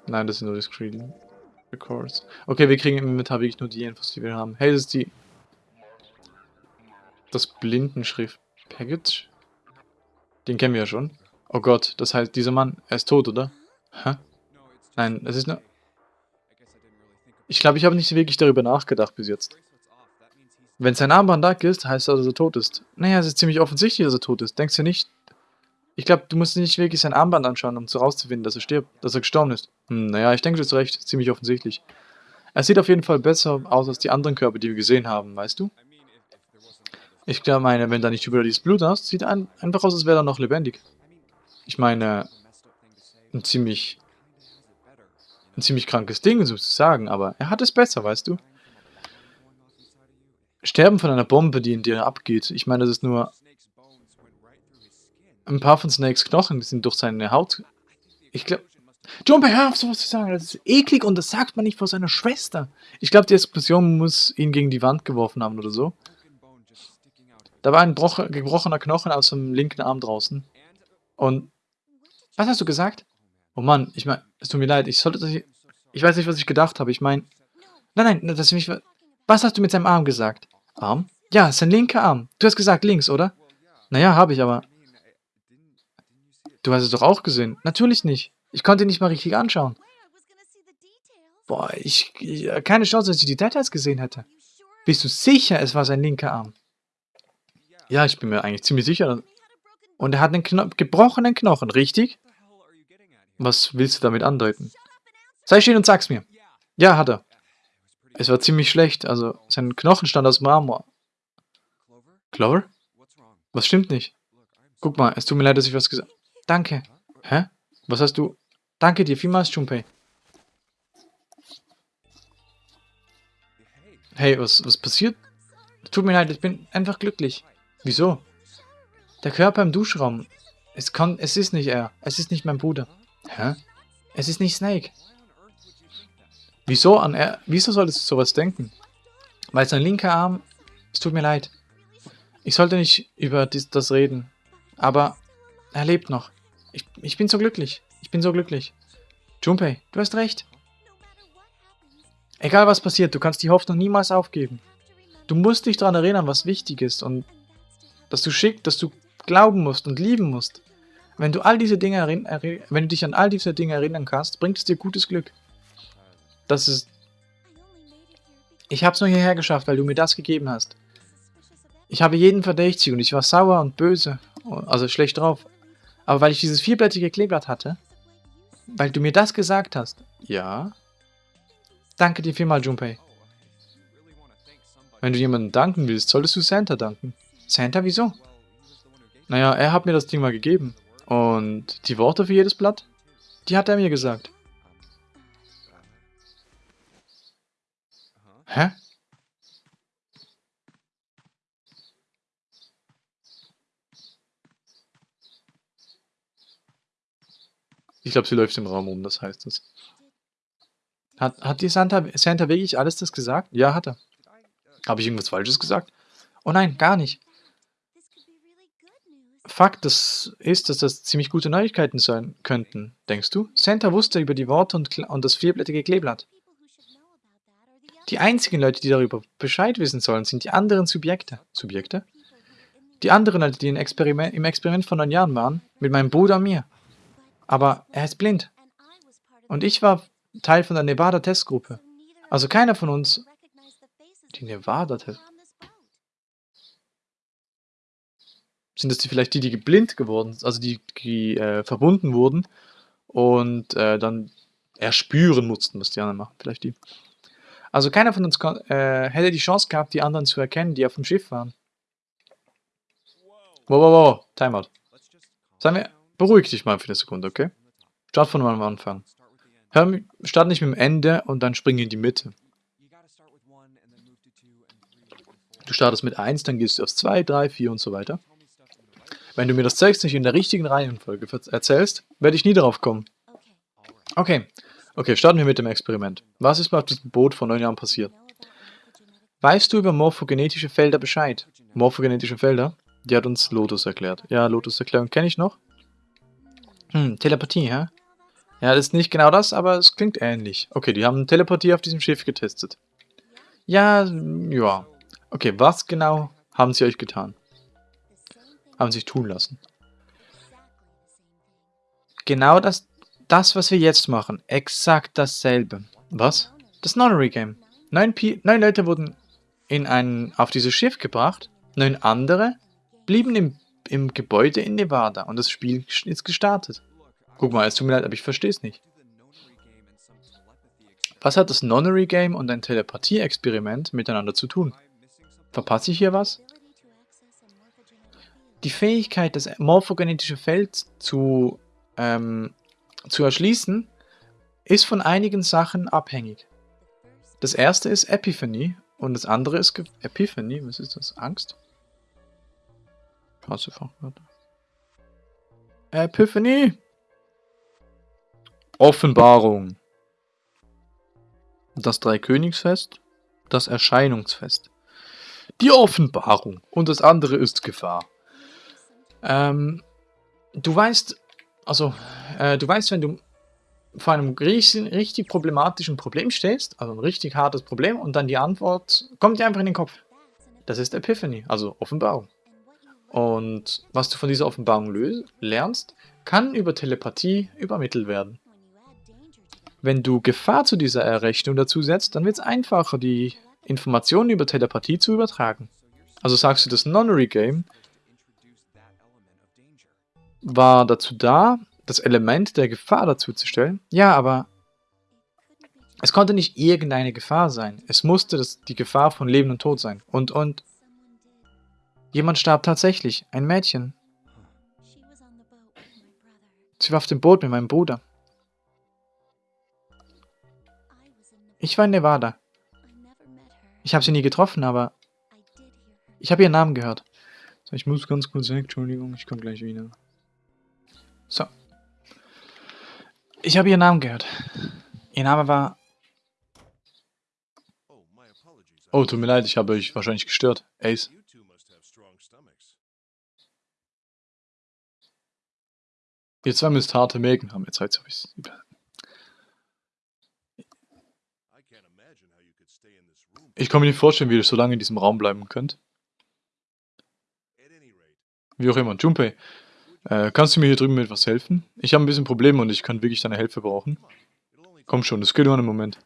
Nein, das sind nur die Screen Records. Okay, wir kriegen im Inventar wirklich nur die Infos, die wir haben. Hey, das ist die... Das Blindenschrift Package? Den kennen wir ja schon. Oh Gott, das heißt, dieser Mann, er ist tot, oder? Hä? Nein, es ist nur... Ich glaube, ich habe nicht wirklich darüber nachgedacht bis jetzt. Wenn sein Armband da ist, heißt das, dass er tot ist. Naja, es ist ziemlich offensichtlich, dass er tot ist. Denkst du nicht? Ich glaube, du musst nicht wirklich sein Armband anschauen, um zu rauszufinden, dass er stirbt, dass er gestorben ist. Hm, naja, ich denke, du hast recht. Ziemlich offensichtlich. Er sieht auf jeden Fall besser aus als die anderen Körper, die wir gesehen haben, weißt du? Ich glaube, meine, wenn da nicht überall dieses Blut hast, sieht ein, einfach aus, als wäre er noch lebendig. Ich meine, ein ziemlich, ein ziemlich krankes Ding sozusagen, aber er hat es besser, weißt du? Sterben von einer Bombe, die in dir abgeht. Ich meine, das ist nur... Ein paar von Snakes Knochen sind durch seine Haut... Ich glaube... Jumper, hör auf sowas zu sagen. Das ist eklig und das sagt man nicht vor seiner Schwester. Ich glaube, die Explosion muss ihn gegen die Wand geworfen haben oder so. Da war ein gebrochener Knochen aus dem linken Arm draußen. Und was hast du gesagt? Oh Mann, ich meine, es tut mir leid, ich sollte. Ich weiß nicht, was ich gedacht habe. Ich meine... Nein, nein, das ist mich... Was hast du mit seinem Arm gesagt? Arm? Ja, sein linker Arm. Du hast gesagt links, oder? Naja, habe ich, aber... Du hast es doch auch gesehen. Natürlich nicht. Ich konnte ihn nicht mal richtig anschauen. Boah, ich, ich... Keine Chance, dass ich die Details gesehen hätte. Bist du sicher, es war sein linker Arm? Ja, ich bin mir eigentlich ziemlich sicher. Und er hat einen Kno gebrochenen Knochen, richtig? Was willst du damit andeuten? Sei still und sag's mir. Ja, hat er. Es war ziemlich schlecht, also sein Knochen stand aus Marmor. Clover? Was stimmt nicht? Guck mal, es tut mir leid, dass ich was gesagt... Danke. Hä? Was hast du... Danke dir vielmals, Junpei. Hey, was, was passiert? Tut mir leid, ich bin einfach glücklich. Wieso? Der Körper im Duschraum. Es kann, es ist nicht er. Es ist nicht mein Bruder. Hä? Es ist nicht Snake. Wieso an er? Wieso solltest du sowas denken? Weil sein linker Arm... Es tut mir leid. Ich sollte nicht über dies, das reden. Aber er lebt noch. Ich, ich bin so glücklich. Ich bin so glücklich. Junpei, du hast recht. Egal was passiert, du kannst die Hoffnung niemals aufgeben. Du musst dich daran erinnern, was wichtig ist und dass du schick, dass du glauben musst und lieben musst. Wenn du all diese Dinge wenn du dich an all diese Dinge erinnern kannst, bringt es dir gutes Glück. Das ist... Ich hab's nur hierher geschafft, weil du mir das gegeben hast. Ich habe jeden verdächtig und ich war sauer und böse, also schlecht drauf. Aber weil ich dieses vierblättige Kleeblatt hatte, weil du mir das gesagt hast. Ja. Danke dir vielmal, Junpei. Wenn du jemandem danken willst, solltest du Santa danken. Santa, wieso? Naja, er hat mir das Ding mal gegeben. Und die Worte für jedes Blatt, die hat er mir gesagt. Hä? Ich glaube, sie läuft im Raum rum, das heißt es. Hat, hat die Santa, Santa wirklich alles das gesagt? Ja, hat er. Habe ich irgendwas Falsches gesagt? Oh nein, gar nicht. Fakt das ist, dass das ziemlich gute Neuigkeiten sein könnten, denkst du? Santa wusste über die Worte und, und das vierblättige Kleeblatt. Die einzigen Leute, die darüber Bescheid wissen sollen, sind die anderen Subjekte. Subjekte? Die anderen Leute, die im Experiment, im Experiment von neun Jahren waren, mit meinem Bruder und mir. Aber er ist blind. Und ich war Teil von der Nevada-Testgruppe. Also keiner von uns... Die Nevada-Test... Sind das die, vielleicht die, die blind geworden sind, also die, die äh, verbunden wurden und äh, dann erspüren mussten, was die anderen machen, vielleicht die. Also keiner von uns äh, hätte die Chance gehabt, die anderen zu erkennen, die auf dem Schiff waren. Wow, wow, wow, Timeout. Sagen wir, Beruhig dich mal für eine Sekunde, okay? Start von am Anfang. Hör, start nicht mit dem Ende und dann spring in die Mitte. Du startest mit 1, dann gehst du aufs 2, 3, 4 und so weiter. Wenn du mir das Zeugs nicht in der richtigen Reihenfolge erzählst, werde ich nie darauf kommen. Okay, okay, starten wir mit dem Experiment. Was ist bei diesem Boot vor neun Jahren passiert? Weißt du über morphogenetische Felder Bescheid? Morphogenetische Felder? Die hat uns Lotus erklärt. Ja, Lotus Erklärung kenne ich noch. Hm, Telepathie, hä? Ja, das ist nicht genau das, aber es klingt ähnlich. Okay, die haben Telepathie auf diesem Schiff getestet. Ja, ja. Okay, was genau haben sie euch getan? Haben sich tun lassen. Genau das, das, was wir jetzt machen. Exakt dasselbe. Was? Das Nonary Game. Neun, neun Leute wurden in ein, auf dieses Schiff gebracht. Neun andere blieben im im Gebäude in Nevada und das Spiel ist gestartet. Guck mal, es tut mir leid, aber ich verstehe es nicht. Was hat das Nonary Game und ein Telepathie-Experiment miteinander zu tun? Verpasse ich hier was? Die Fähigkeit, das morphogenetische Feld zu, ähm, zu erschließen, ist von einigen Sachen abhängig. Das erste ist Epiphany und das andere ist Ge Epiphany, was ist das? Angst? Passefachwörter. Epiphany. Offenbarung. Das Dreikönigsfest. Das Erscheinungsfest. Die Offenbarung. Und das andere ist Gefahr. Ähm, du weißt, also, äh, du weißt, wenn du vor einem richtig, richtig problematischen Problem stehst, also ein richtig hartes Problem, und dann die Antwort kommt dir einfach in den Kopf. Das ist Epiphany, also Offenbarung. Und was du von dieser Offenbarung lernst, kann über Telepathie übermittelt werden. Wenn du Gefahr zu dieser Errechnung dazu setzt, dann wird es einfacher, die Informationen über Telepathie zu übertragen. Also sagst du das Nonary Game, war dazu da, das Element der Gefahr dazuzustellen. Ja, aber es konnte nicht irgendeine Gefahr sein. Es musste das, die Gefahr von Leben und Tod sein. Und, und jemand starb tatsächlich. Ein Mädchen. Sie war auf dem Boot mit meinem Bruder. Ich war in Nevada. Ich habe sie nie getroffen, aber ich habe ihren Namen gehört. Ich muss ganz kurz weg, Entschuldigung, ich komme gleich wieder. So. Ich habe ihren Namen gehört. Ihr Name war... Oh, tut mir leid, ich habe euch wahrscheinlich gestört. Ace. Ihr zwei müsst harte Mägen haben, jetzt ich es Ich kann mir nicht vorstellen, wie ihr so lange in diesem Raum bleiben könnt. Wie auch immer. Junpei, äh, kannst du mir hier drüben mit was helfen? Ich habe ein bisschen Probleme und ich kann wirklich deine Hilfe brauchen. Komm schon, das geht nur einen Moment.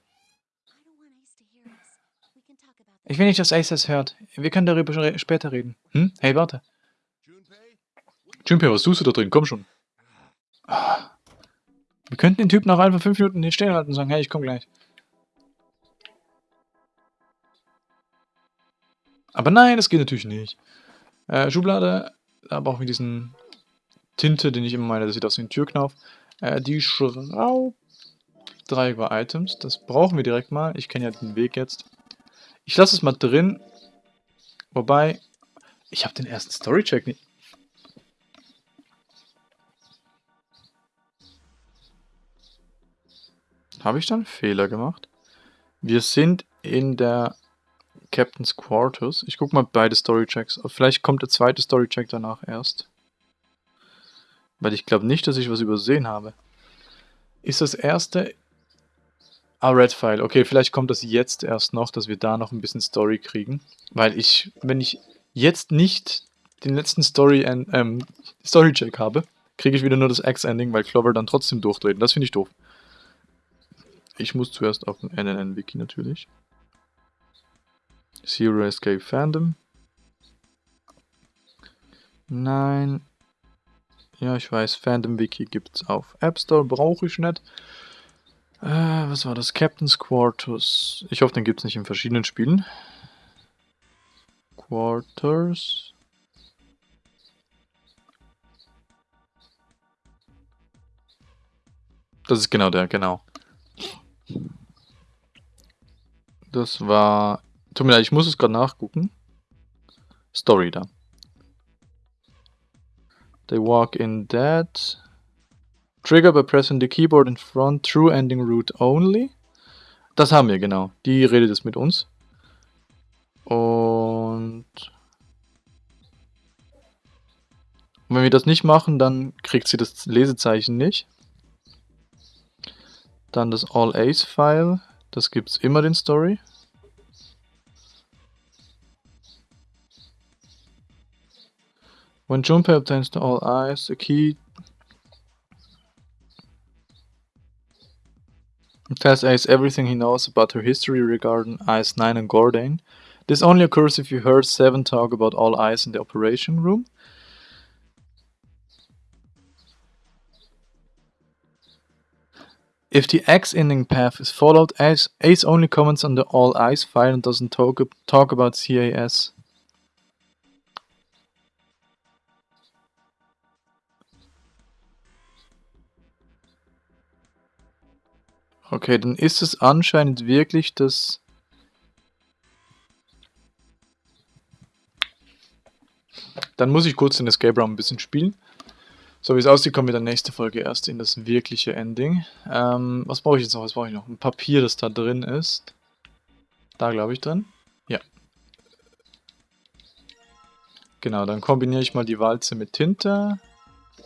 Ich will nicht, dass Ace das hört. Wir können darüber später reden. Hm? Hey, warte. Junpei, was tust du da drin? Komm schon. Wir könnten den Typen nach einfach fünf Minuten hier stehen halten und sagen, hey, ich komm gleich. Aber nein, das geht natürlich nicht. Äh, Schublade, da brauchen wir diesen Tinte, den ich immer meine, das sieht aus wie ein Türknauf. Äh, die Schraub... Dreieck war Items, das brauchen wir direkt mal. Ich kenne ja den Weg jetzt. Ich lasse es mal drin. Wobei, ich habe den ersten Story-Check nicht... Habe ich dann Fehler gemacht? Wir sind in der Captain's Quarters. Ich gucke mal beide Storychecks. Vielleicht kommt der zweite Storycheck danach erst. Weil ich glaube nicht, dass ich was übersehen habe. Ist das erste... Ah, Red File. Okay, vielleicht kommt das jetzt erst noch, dass wir da noch ein bisschen Story kriegen. Weil ich, wenn ich jetzt nicht den letzten Story ähm, Storycheck habe, kriege ich wieder nur das X-Ending, weil Clover dann trotzdem durchdreht. Das finde ich doof. Ich muss zuerst auf den NNN-Wiki natürlich. Zero Escape Fandom. Nein. Ja, ich weiß, Fandom Wiki gibt's auf App Store, brauche ich nicht. Äh, was war das? Captain's Quarters. Ich hoffe, den gibt's nicht in verschiedenen Spielen. Quarters. Das ist genau der, genau. Das war Tut mir leid, ich muss es gerade nachgucken. Story da. They walk in dead. Trigger by pressing the keyboard in front. True ending route only. Das haben wir, genau. Die redet es mit uns. Und... Und wenn wir das nicht machen, dann kriegt sie das Lesezeichen nicht. Dann das All Ace File. Das gibt es immer den Story. When Junpei obtains the all eyes, the key tells Ace everything he knows about her history regarding Ice 9 and Gordane. This only occurs if you heard Seven talk about all eyes in the operation room. If the X ending path is followed, Ace, Ace only comments on the all eyes file and doesn't talk, talk about CAS. Okay, dann ist es anscheinend wirklich das... Dann muss ich kurz den Escape Room ein bisschen spielen. So wie es aussieht, kommen wir dann nächste Folge erst in das wirkliche Ending. Ähm, was brauche ich jetzt noch? Was brauche ich noch? Ein Papier, das da drin ist. Da glaube ich drin. Ja. Genau, dann kombiniere ich mal die Walze mit Tinte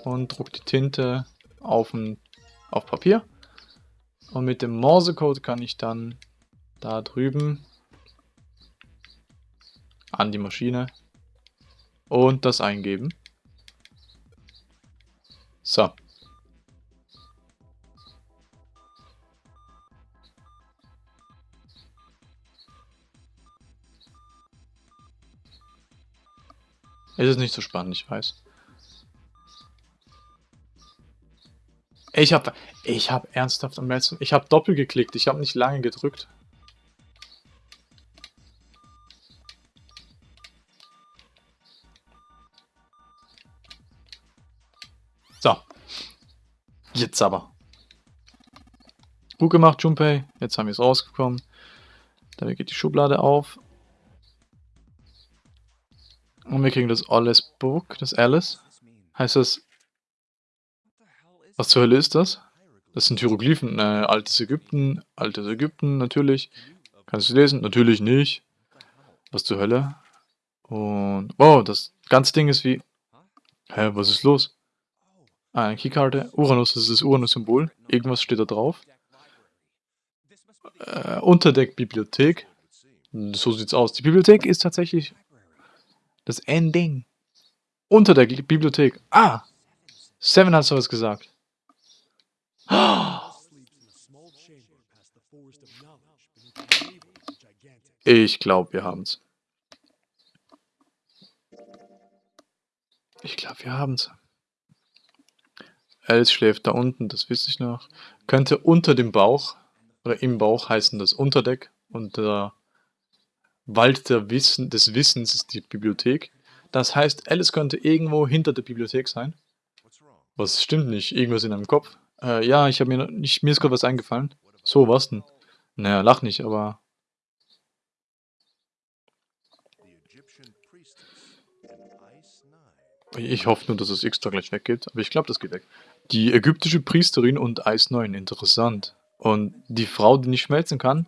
und drucke die Tinte auf, ein, auf Papier. Und mit dem Morsecode kann ich dann da drüben an die Maschine und das eingeben. So. Es ist nicht so spannend, ich weiß. Ich habe ich hab ernsthaft am letzten... Ich habe doppelt geklickt. Ich habe nicht lange gedrückt. So. Jetzt aber. Gut gemacht, Junpei. Jetzt haben wir es rausgekommen. Damit geht die Schublade auf. Und wir kriegen das Alles Book, das Alice. Heißt das... Was zur Hölle ist das? Das sind Hieroglyphen. Äh, altes Ägypten, altes Ägypten, natürlich. Kannst du lesen? Natürlich nicht. Was zur Hölle? Und... Oh, das ganze Ding ist wie... Hä, was ist los? Ah, eine Keykarte. Uranus, das ist das Uranus-Symbol. Irgendwas steht da drauf. Äh, Unterdeck-Bibliothek. So sieht's aus. Die Bibliothek ist tatsächlich das Ending. Unter der Bibliothek. Ah! Seven hat sowas gesagt. Ich glaube, wir haben's. Ich glaube, wir haben's. Alice schläft da unten, das wüsste ich noch. Könnte unter dem Bauch oder im Bauch heißen das Unterdeck und der Wald der Wissen, des Wissens ist die Bibliothek. Das heißt, Alice könnte irgendwo hinter der Bibliothek sein. Was stimmt nicht? Irgendwas in deinem Kopf? Äh, ja, ich habe mir nicht, mir ist gerade was eingefallen. So, was denn? Naja, lach nicht, aber... Ich hoffe nur, dass das X da gleich weggeht, aber ich glaube, das geht weg. Die ägyptische Priesterin und Eis 9, interessant. Und die Frau, die nicht schmelzen kann,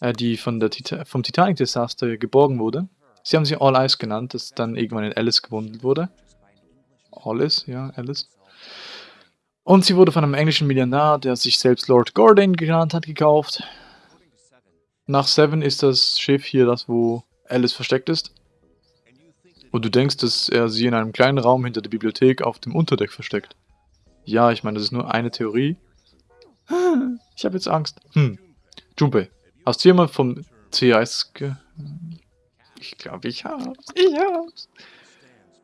äh, die von der Tita vom Titanic-Desaster geborgen wurde. Sie haben sie All Ice genannt, das dann irgendwann in Alice gewandelt wurde. Alice, ja, Alice. Und sie wurde von einem englischen Millionär, der sich selbst Lord Gordon genannt hat, gekauft. Nach Seven ist das Schiff hier das, wo Alice versteckt ist. Und du denkst, dass er sie in einem kleinen Raum hinter der Bibliothek auf dem Unterdeck versteckt. Ja, ich meine, das ist nur eine Theorie. Ich habe jetzt Angst. Hm. Junpei, Hast du jemand vom CIS ge... Ich glaube, ich hab's. Ich hab's.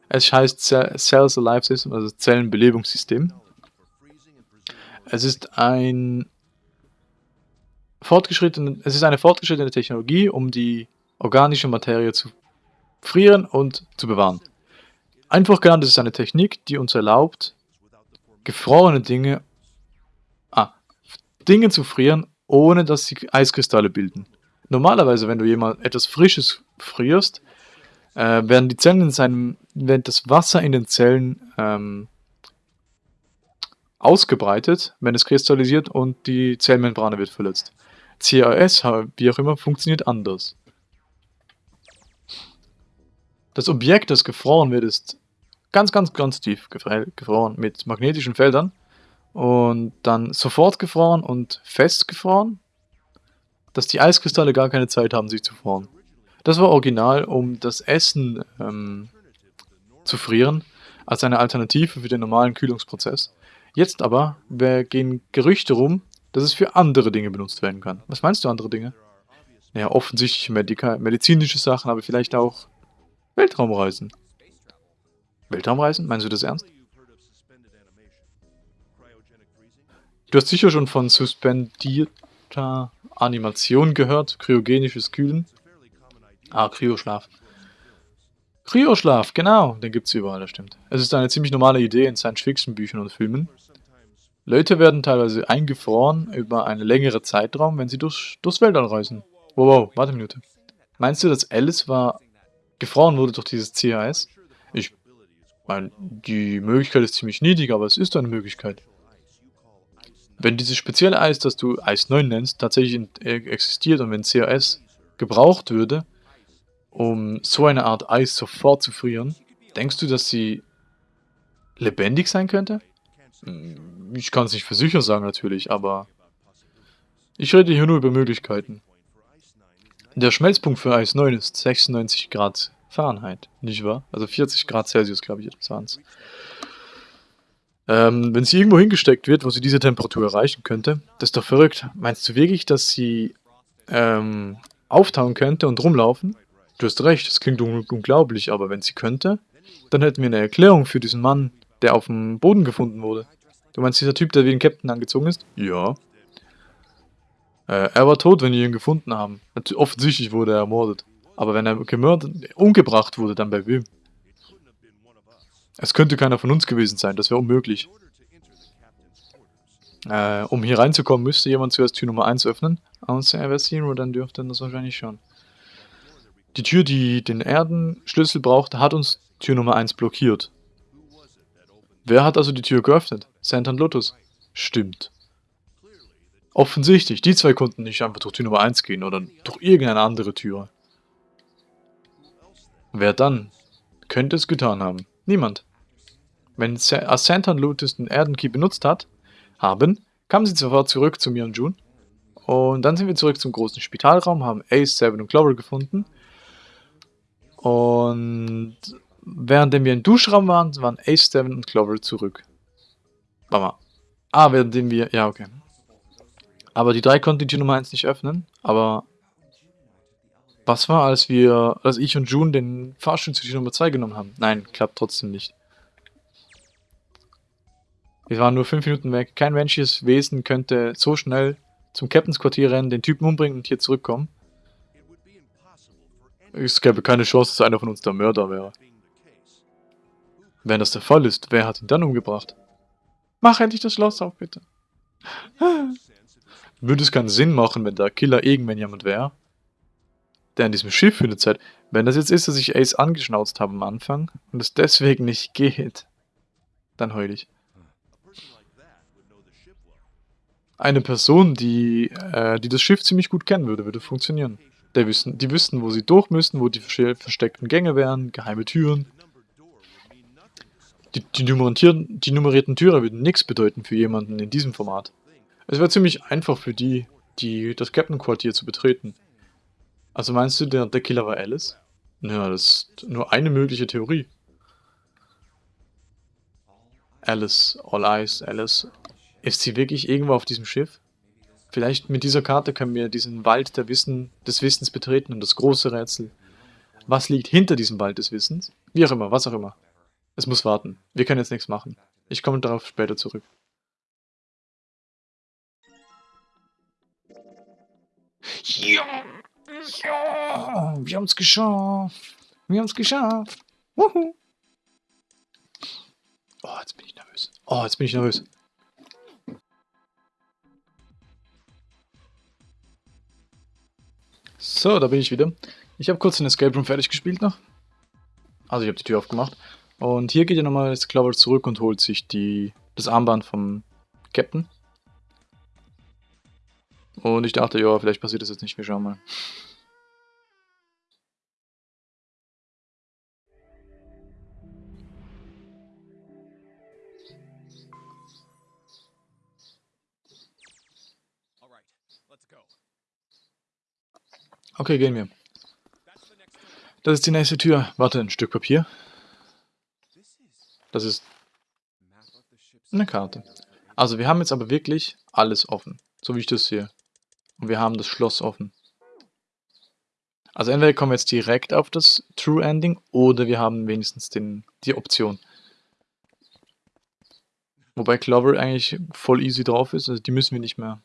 Es heißt Cells Alive System, also Zellenbelebungssystem. Es ist ein fortgeschrittene, es ist eine fortgeschrittene Technologie, um die organische Materie zu frieren und zu bewahren. Einfach genannt, es ist eine Technik, die uns erlaubt, gefrorene Dinge, ah, Dinge zu frieren, ohne dass sie Eiskristalle bilden. Normalerweise, wenn du jemand etwas Frisches frierst, äh, werden die Zellen in seinem, wird das Wasser in den Zellen ähm, ausgebreitet, wenn es kristallisiert und die Zellmembrane wird verletzt. CAS, wie auch immer, funktioniert anders. Das Objekt, das gefroren wird, ist ganz, ganz, ganz tief gefroren mit magnetischen Feldern und dann sofort gefroren und festgefroren, dass die Eiskristalle gar keine Zeit haben, sich zu frieren. Das war original, um das Essen ähm, zu frieren, als eine Alternative für den normalen Kühlungsprozess. Jetzt aber gehen Gerüchte rum, dass es für andere Dinge benutzt werden kann. Was meinst du andere Dinge? Naja, offensichtlich Medika medizinische Sachen, aber vielleicht auch Weltraumreisen. Weltraumreisen? Meinst du das ernst? Du hast sicher schon von suspendierter Animation gehört, kryogenisches Kühlen. Ah, Kryoschlaf. Kryoschlaf, genau, den gibt es überall, das stimmt. Es ist eine ziemlich normale Idee in Science-Fiction-Büchern und Filmen. Leute werden teilweise eingefroren über einen längeren Zeitraum, wenn sie durch, durchs Weltall reisen. Wow, wow, warte eine Minute. Meinst du, dass Alice war gefroren wurde durch dieses CAS? Ich meine, die Möglichkeit ist ziemlich niedrig, aber es ist eine Möglichkeit. Wenn dieses spezielle Eis, das du Eis 9 nennst, tatsächlich äh, existiert und wenn CAS gebraucht würde, um so eine Art Eis sofort zu frieren, denkst du, dass sie lebendig sein könnte? Hm, ich kann es nicht für sicher sagen natürlich, aber ich rede hier nur über Möglichkeiten. Der Schmelzpunkt für Eis 9 ist 96 Grad Fahrenheit, nicht wahr? Also 40 Grad Celsius, glaube ich, waren es. Ähm, wenn sie irgendwo hingesteckt wird, wo sie diese Temperatur erreichen könnte, das ist doch verrückt. Meinst du wirklich, dass sie ähm, auftauen könnte und rumlaufen? Du hast recht, das klingt un unglaublich, aber wenn sie könnte, dann hätten wir eine Erklärung für diesen Mann, der auf dem Boden gefunden wurde. Du meinst dieser Typ, der wie ein Captain angezogen ist? Ja. Äh, er war tot, wenn wir ihn gefunden haben. Offensichtlich wurde er ermordet. Aber wenn er gemördet, umgebracht wurde, dann bei wem? Es könnte keiner von uns gewesen sein, das wäre unmöglich. Äh, um hier reinzukommen, müsste jemand zuerst Tür Nummer 1 öffnen. Außer er wäre Zero, dann dürfte er das wahrscheinlich schon. Die Tür, die den Erdenschlüssel braucht, hat uns Tür Nummer 1 blockiert. Wer hat also die Tür geöffnet? Santan Lotus. Stimmt. Offensichtlich, die zwei konnten nicht einfach durch Tür Nummer 1 gehen oder durch irgendeine andere Tür. Wer dann? Könnte es getan haben. Niemand. Wenn Santan Lotus den Erdenkey benutzt hat, haben, kamen sie sofort zurück zu mir und June. Und dann sind wir zurück zum großen Spitalraum, haben Ace, Seven und Clover gefunden. Und während wir im Duschraum waren, waren Ace, Seven und Clover zurück. Warte mal. Ah, während wir... Ja, okay. Aber die drei konnten die Tür Nummer 1 nicht öffnen. Aber was war, als wir, als ich und June den Fahrstuhl zu Tür Nummer 2 genommen haben? Nein, klappt trotzdem nicht. Wir waren nur 5 Minuten weg. Kein menschliches Wesen könnte so schnell zum Captains Quartier rennen, den Typen umbringen und hier zurückkommen. Es gäbe keine Chance, dass einer von uns der Mörder wäre. Wenn das der Fall ist, wer hat ihn dann umgebracht? Mach endlich das Schloss auf, bitte. Würde es keinen Sinn machen, wenn der Killer irgendwann jemand wäre, der in diesem Schiff für eine Zeit... Wenn das jetzt ist, dass ich Ace angeschnauzt habe am Anfang und es deswegen nicht geht, dann heul ich. Eine Person, die, äh, die das Schiff ziemlich gut kennen würde, würde funktionieren. Der wissen, die wüssten, wo sie durch müssen, wo die versteckten Gänge wären, geheime Türen. Die, die, nummerierten, die nummerierten Türen würden nichts bedeuten für jemanden in diesem Format. Es wäre ziemlich einfach für die, die das Captain-Quartier zu betreten. Also meinst du, der, der Killer war Alice? Ja, das ist nur eine mögliche Theorie. Alice, All Eyes, Alice. Ist sie wirklich irgendwo auf diesem Schiff? Vielleicht mit dieser Karte können wir diesen Wald der Wissen, des Wissens betreten und das große Rätsel. Was liegt hinter diesem Wald des Wissens? Wie auch immer, was auch immer. Es muss warten. Wir können jetzt nichts machen. Ich komme darauf später zurück. Ja, ja, wir haben es geschafft. Wir haben es geschafft. Wuhu. Oh, jetzt bin ich nervös. Oh, jetzt bin ich nervös. So, da bin ich wieder. Ich habe kurz den Escape Room fertig gespielt noch. Also ich habe die Tür aufgemacht. Und hier geht ja nochmal das Clover zurück und holt sich die, das Armband vom Captain. Und ich dachte, ja, vielleicht passiert das jetzt nicht. Wir schauen mal. Okay, gehen wir. Das ist die nächste Tür. Warte, ein Stück Papier. Das ist eine Karte. Also wir haben jetzt aber wirklich alles offen. So wie ich das sehe. Und wir haben das Schloss offen. Also entweder kommen wir jetzt direkt auf das True Ending oder wir haben wenigstens den, die Option. Wobei Clover eigentlich voll easy drauf ist, also die müssen wir nicht mehr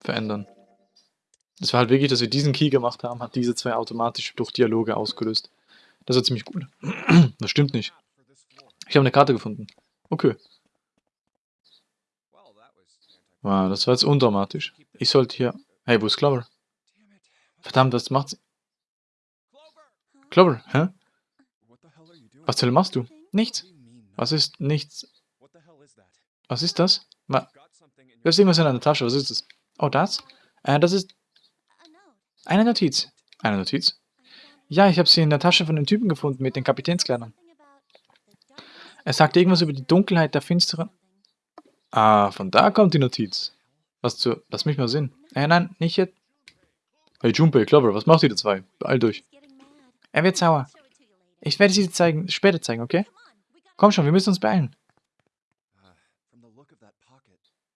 verändern. Das war halt wirklich, dass wir diesen Key gemacht haben, hat diese zwei automatisch durch Dialoge ausgelöst. Das war ziemlich gut. Das stimmt nicht. Ich habe eine Karte gefunden. Okay. Wow, das war jetzt undramatisch. Ich sollte hier... Hey, wo ist Clover? Verdammt, was macht sie? Clover, hä? Was zur machst du? Nichts. Was ist nichts? Was ist das? Du hast irgendwas in deiner Tasche. Was ist das? Oh, das? Äh, das ist... Eine Notiz. Eine Notiz? Ja, ich habe sie in der Tasche von dem Typen gefunden mit den Kapitänskleidern. Er sagte irgendwas über die Dunkelheit der finsteren... Ah, von da kommt die Notiz. Was zu... Lass mich mal sehen. Äh, nein, nicht jetzt. Hey Junpei, Clover, was macht ihr zwei? Beeilt euch. Er wird sauer. Ich werde sie zeigen, später zeigen, okay? Komm schon, wir müssen uns beeilen.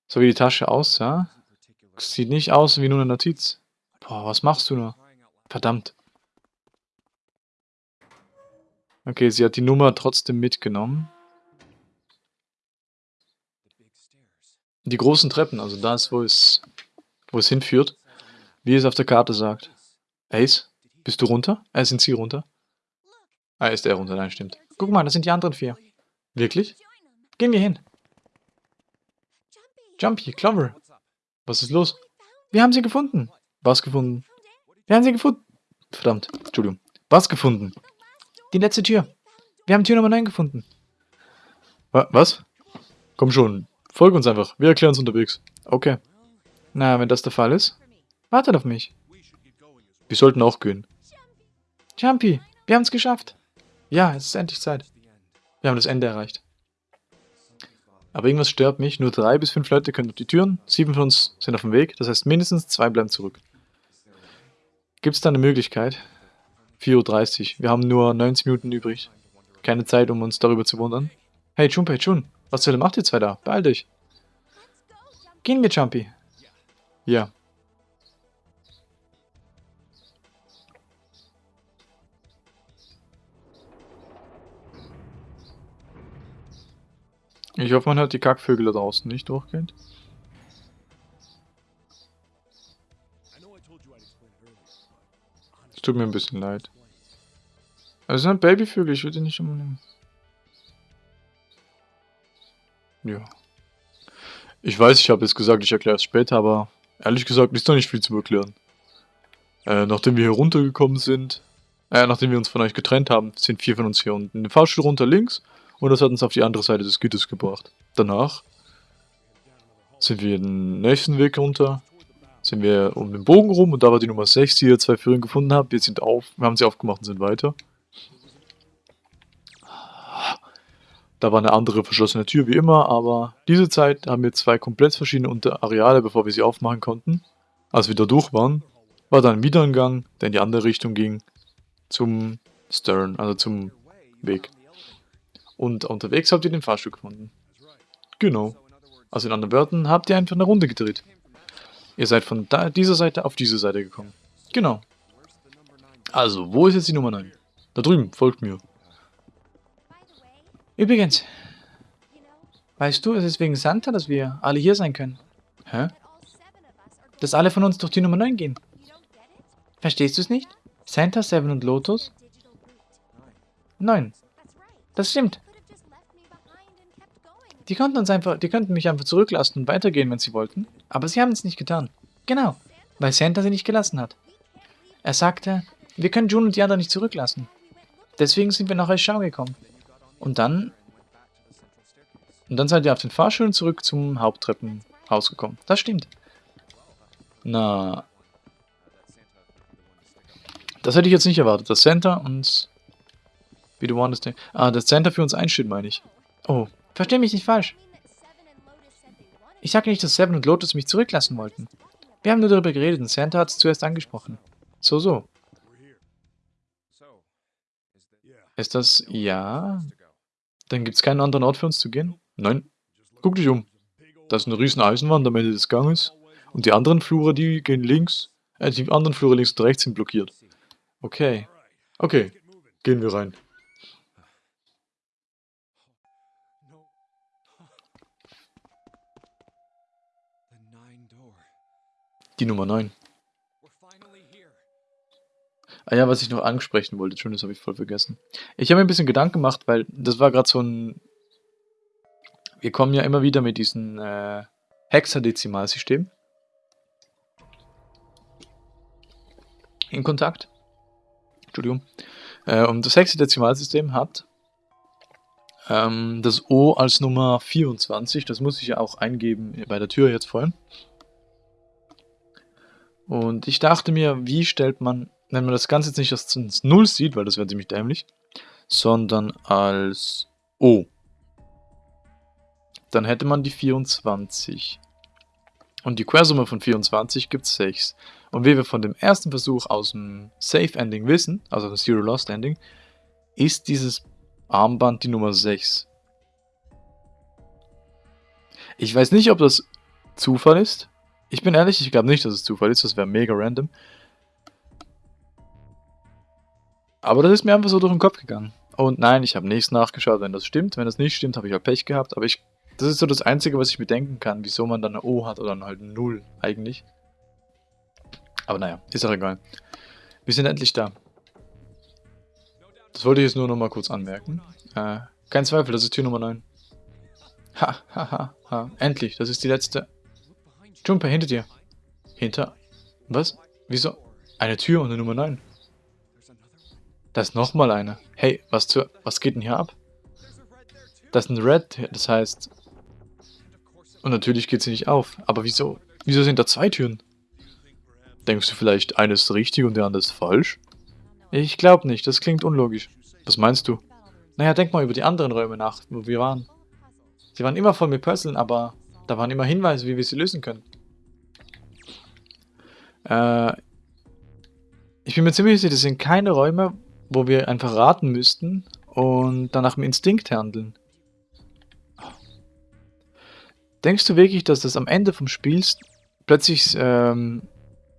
So wie die Tasche aussah, sieht nicht aus wie nur eine Notiz. Boah, was machst du nur? Verdammt. Okay, sie hat die Nummer trotzdem mitgenommen. Die großen Treppen, also das, wo es, wo es hinführt, wie es auf der Karte sagt. Ace, bist du runter? Äh, sind sie runter? Ah, ist er runter, nein, stimmt. Guck mal, das sind die anderen vier. Wirklich? Gehen wir hin. Jumpy, Clover. Was ist los? Wir haben sie gefunden. Was gefunden? Wir haben sie gefunden. Verdammt, Entschuldigung. Was gefunden? Die letzte Tür. Wir haben Tür Nummer 9 gefunden. Wa was? Komm schon, folge uns einfach. Wir erklären uns unterwegs. Okay. Na, wenn das der Fall ist, wartet auf mich. Wir sollten auch gehen. Jumpy, wir haben es geschafft. Ja, es ist endlich Zeit. Wir haben das Ende erreicht. Aber irgendwas stört mich. Nur drei bis fünf Leute können durch die Türen. Sieben von uns sind auf dem Weg. Das heißt, mindestens zwei bleiben zurück. Gibt es da eine Möglichkeit? 4.30 Uhr. Wir haben nur 90 Minuten übrig. Keine Zeit, um uns darüber zu wundern. Hey, Junpei, Jun. Was zur macht ihr zwei da? Beeil dich. Gehen wir, Jumpy. Ja. Ich hoffe, man hört die Kackvögel da draußen nicht durchgehend. Es tut mir ein bisschen leid. Also sind Babyvögel, ich würde nicht umnehmen. Ja. Ich weiß, ich habe jetzt gesagt, ich erkläre es später, aber ehrlich gesagt ist doch nicht viel zu erklären. Äh, nachdem wir hier runtergekommen sind, äh, nachdem wir uns von euch getrennt haben, sind vier von uns hier unten. In den Fahrstuhl runter links und das hat uns auf die andere Seite des Gitters gebracht. Danach sind wir den nächsten Weg runter, sind wir um den Bogen rum und da war die Nummer 6, die ihr zwei Führer gefunden habt. Wir sind auf, wir haben sie aufgemacht und sind weiter. Da war eine andere verschlossene Tür wie immer, aber diese Zeit haben wir zwei komplett verschiedene Areale, bevor wir sie aufmachen konnten. Als wir da durch waren, war dann wieder ein Gang, der in die andere Richtung ging, zum Stern, also zum Weg. Und unterwegs habt ihr den Fahrstuhl gefunden. Genau. Also in anderen Wörtern habt ihr einfach eine Runde gedreht. Ihr seid von da, dieser Seite auf diese Seite gekommen. Genau. Also, wo ist jetzt die Nummer 9? Da drüben, folgt mir. Übrigens, weißt du, es ist wegen Santa, dass wir alle hier sein können. Hä? Dass alle von uns durch die Nummer 9 gehen. Verstehst du es nicht? Santa, Seven und Lotus? 9. Das stimmt. Die konnten uns einfach, die könnten mich einfach zurücklassen und weitergehen, wenn sie wollten. Aber sie haben es nicht getan. Genau, weil Santa sie nicht gelassen hat. Er sagte, wir können June und die anderen nicht zurücklassen. Deswegen sind wir nach Eschau gekommen. Und dann... Und dann seid ihr auf den Fahrschulen zurück zum Haupttreppenhaus gekommen. Das stimmt. Na... Das hätte ich jetzt nicht erwartet, dass Santa uns... Wie du denkst. Ah, dass Santa für uns einsteht, meine ich. Oh, Versteh mich nicht falsch. Ich sage nicht, dass Seven und Lotus mich zurücklassen wollten. Wir haben nur darüber geredet und Santa hat es zuerst angesprochen. So, so. Ist das ja? Dann gibt es keinen anderen Ort für uns zu gehen? Nein. Guck dich um. Da ist eine riesen Eisenwand am Ende des Ganges. Und die anderen Flure, die gehen links. Äh, die anderen Flure links und rechts sind blockiert. Okay. Okay. Gehen wir rein. Die Nummer 9. Ah ja, was ich noch ansprechen wollte, schon, das habe ich voll vergessen. Ich habe mir ein bisschen Gedanken gemacht, weil das war gerade so ein... Wir kommen ja immer wieder mit diesem äh, Hexadezimalsystem in Kontakt. Entschuldigung. Äh, und das Hexadezimalsystem hat ähm, das O als Nummer 24. Das muss ich ja auch eingeben bei der Tür jetzt vorhin. Und ich dachte mir, wie stellt man, wenn man das Ganze jetzt nicht als 0 sieht, weil das wäre ziemlich dämlich, sondern als O. Dann hätte man die 24. Und die Quersumme von 24 gibt 6. Und wie wir von dem ersten Versuch aus dem Safe Ending wissen, also das Zero Lost Ending, ist dieses Armband die Nummer 6. Ich weiß nicht, ob das Zufall ist, ich bin ehrlich, ich glaube nicht, dass es Zufall ist. Das wäre mega random. Aber das ist mir einfach so durch den Kopf gegangen. Und nein, ich habe nichts nachgeschaut, wenn das stimmt. Wenn das nicht stimmt, habe ich halt Pech gehabt. Aber ich, Das ist so das Einzige, was ich bedenken kann, wieso man dann eine O hat oder halt eine 0 eigentlich. Aber naja, ist auch egal. Wir sind endlich da. Das wollte ich jetzt nur noch mal kurz anmerken. Äh, kein Zweifel, das ist Tür Nummer 9. Ha, ha, ha, ha. Endlich, das ist die letzte. Jumper, hinter dir. Hinter... Was? Wieso? Eine Tür und eine Nummer 9. Da ist nochmal eine. Hey, was zur... Was geht denn hier ab? Das ist ein Red, das heißt... Und natürlich geht sie nicht auf. Aber wieso? Wieso sind da zwei Türen? Denkst du vielleicht, eine ist richtig und der andere ist falsch? Ich glaube nicht, das klingt unlogisch. Was meinst du? Naja, denk mal über die anderen Räume nach, wo wir waren. Sie waren immer voll mit Puzzeln, aber da waren immer Hinweise, wie wir sie lösen können. Äh, ich bin mir ziemlich sicher, das sind keine Räume, wo wir einfach raten müssten und danach im Instinkt handeln. Denkst du wirklich, dass das am Ende vom Spiels plötzlich, ähm,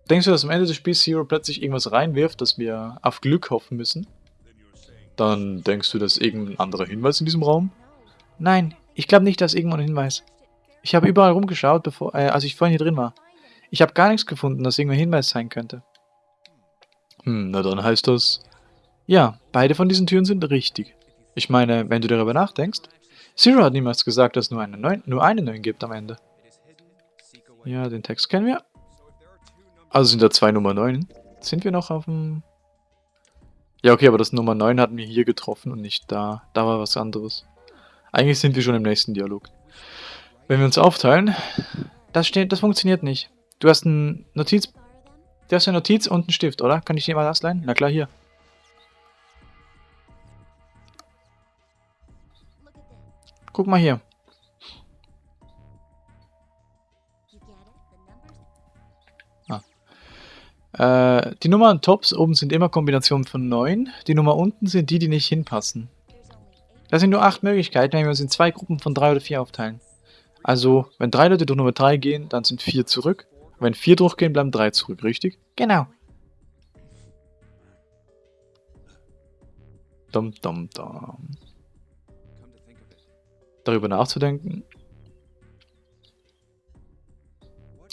denkst du, dass am Ende des Spiels Zero plötzlich irgendwas reinwirft, dass wir auf Glück hoffen müssen? Dann denkst du, dass irgendein anderer Hinweis in diesem Raum? Nein, ich glaube nicht, dass irgendwo ein Hinweis. Ich habe überall rumgeschaut, bevor, äh, als ich vorhin hier drin war. Ich habe gar nichts gefunden, das irgendein Hinweis sein könnte. Hm, na dann heißt das... Ja, beide von diesen Türen sind richtig. Ich meine, wenn du darüber nachdenkst... Zero hat niemals gesagt, dass es nur eine 9, nur eine 9 gibt am Ende. Ja, den Text kennen wir. Also sind da zwei Nummer 9. Sind wir noch auf dem... Ja, okay, aber das Nummer 9 hatten wir hier getroffen und nicht da. Da war was anderes. Eigentlich sind wir schon im nächsten Dialog. Wenn wir uns aufteilen, das, steht, das funktioniert nicht. Du hast ein Notiz... Du hast eine Notiz und einen Stift, oder? Kann ich dir mal das leihen? Na klar, hier. Guck mal hier. Ah. Äh, die Nummern Tops oben sind immer Kombinationen von 9. Die Nummer unten sind die, die nicht hinpassen. Das sind nur 8 Möglichkeiten, wenn wir uns in zwei Gruppen von 3 oder 4 aufteilen. Also, wenn 3 Leute durch Nummer 3 gehen, dann sind 4 zurück. Und wenn 4 durchgehen, bleiben 3 zurück, richtig? Genau. Dum dum dum darüber nachzudenken.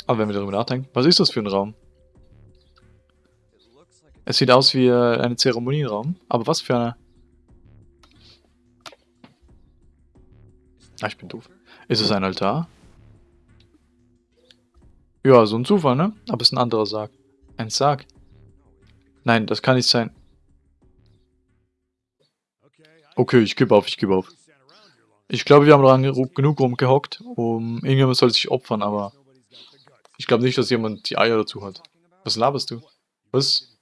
Aber wenn wir darüber nachdenken, was ist das für ein Raum? Es sieht aus wie ein Zeremonienraum, aber was für eine... Ah, ich bin doof. Ist es ein Altar? Ja, so ein Zufall, ne? Aber es ist ein anderer Sarg. Ein Sarg. Nein, das kann nicht sein. Okay, ich gebe auf, ich gebe auf. Ich glaube, wir haben lange genug rumgehockt, um irgendjemand soll sich opfern, aber ich glaube nicht, dass jemand die Eier dazu hat. Was laberst du? Was?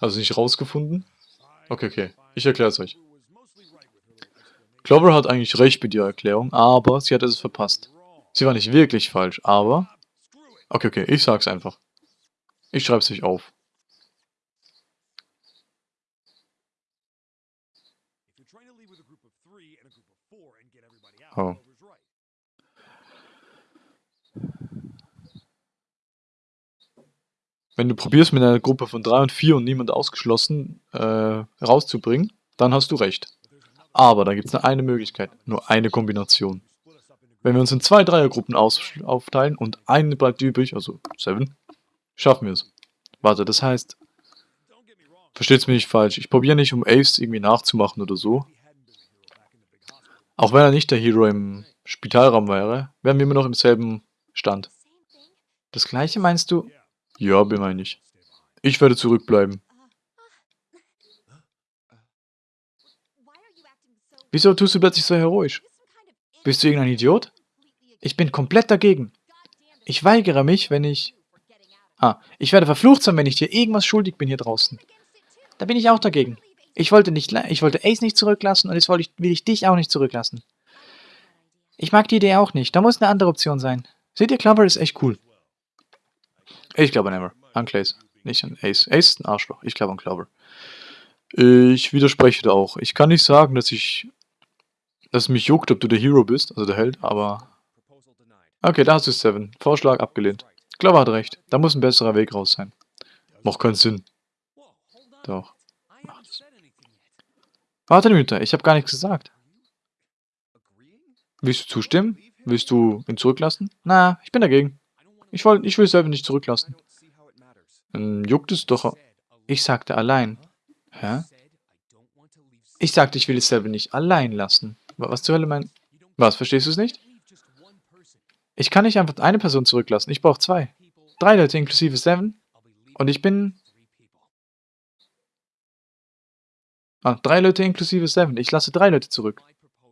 Also nicht rausgefunden? Okay, okay. Ich erkläre es euch. Clover hat eigentlich recht mit ihrer Erklärung, aber sie hat es verpasst. Sie war nicht wirklich falsch, aber... Okay, okay, ich sag's einfach. Ich schreib's euch auf. Oh. Wenn du probierst mit einer Gruppe von 3 und 4 und niemand ausgeschlossen äh, rauszubringen, dann hast du recht. Aber da gibt es nur eine Möglichkeit, nur eine Kombination. Wenn wir uns in zwei Dreiergruppen aufteilen und eine bleibt übrig, also 7, schaffen wir es. Warte, das heißt, versteht's mir nicht falsch, ich probiere nicht, um Ace irgendwie nachzumachen oder so, auch wenn er nicht der Hero im Spitalraum wäre, wären wir immer noch im selben Stand. Das gleiche meinst du? Ja, meine ich. Ich werde zurückbleiben. Wieso tust du plötzlich so heroisch? Bist du irgendein Idiot? Ich bin komplett dagegen. Ich weigere mich, wenn ich... Ah, ich werde verflucht sein, wenn ich dir irgendwas schuldig bin hier draußen. Da bin ich auch dagegen. Ich wollte, nicht, ich wollte Ace nicht zurücklassen und jetzt will ich, will ich dich auch nicht zurücklassen. Ich mag die Idee auch nicht. Da muss eine andere Option sein. Seht ihr, Clover ist echt cool. Ich glaube an Ever. An Clays. Nicht an Ace. Ace ist ein Arschloch. Ich glaube an Clover. Ich widerspreche da auch. Ich kann nicht sagen, dass ich... dass es mich juckt, ob du der Hero bist, also der Held, aber... Okay, da hast du Seven. Vorschlag abgelehnt. Clover hat recht. Da muss ein besserer Weg raus sein. Macht keinen Sinn. Doch. Warte eine Minute, ich habe gar nichts gesagt. Willst du zustimmen? Willst du ihn zurücklassen? Na, ich bin dagegen. Ich, wollt, ich will selber nicht zurücklassen. Dann juckt es doch. Ich sagte allein. Hä? Ich sagte, ich will selber nicht allein lassen. Was zur Hölle mein... Was, verstehst du es nicht? Ich kann nicht einfach eine Person zurücklassen. Ich brauche zwei. Drei Leute inklusive Seven. Und ich bin... Ah, drei Leute inklusive Seven. Ich lasse drei Leute zurück.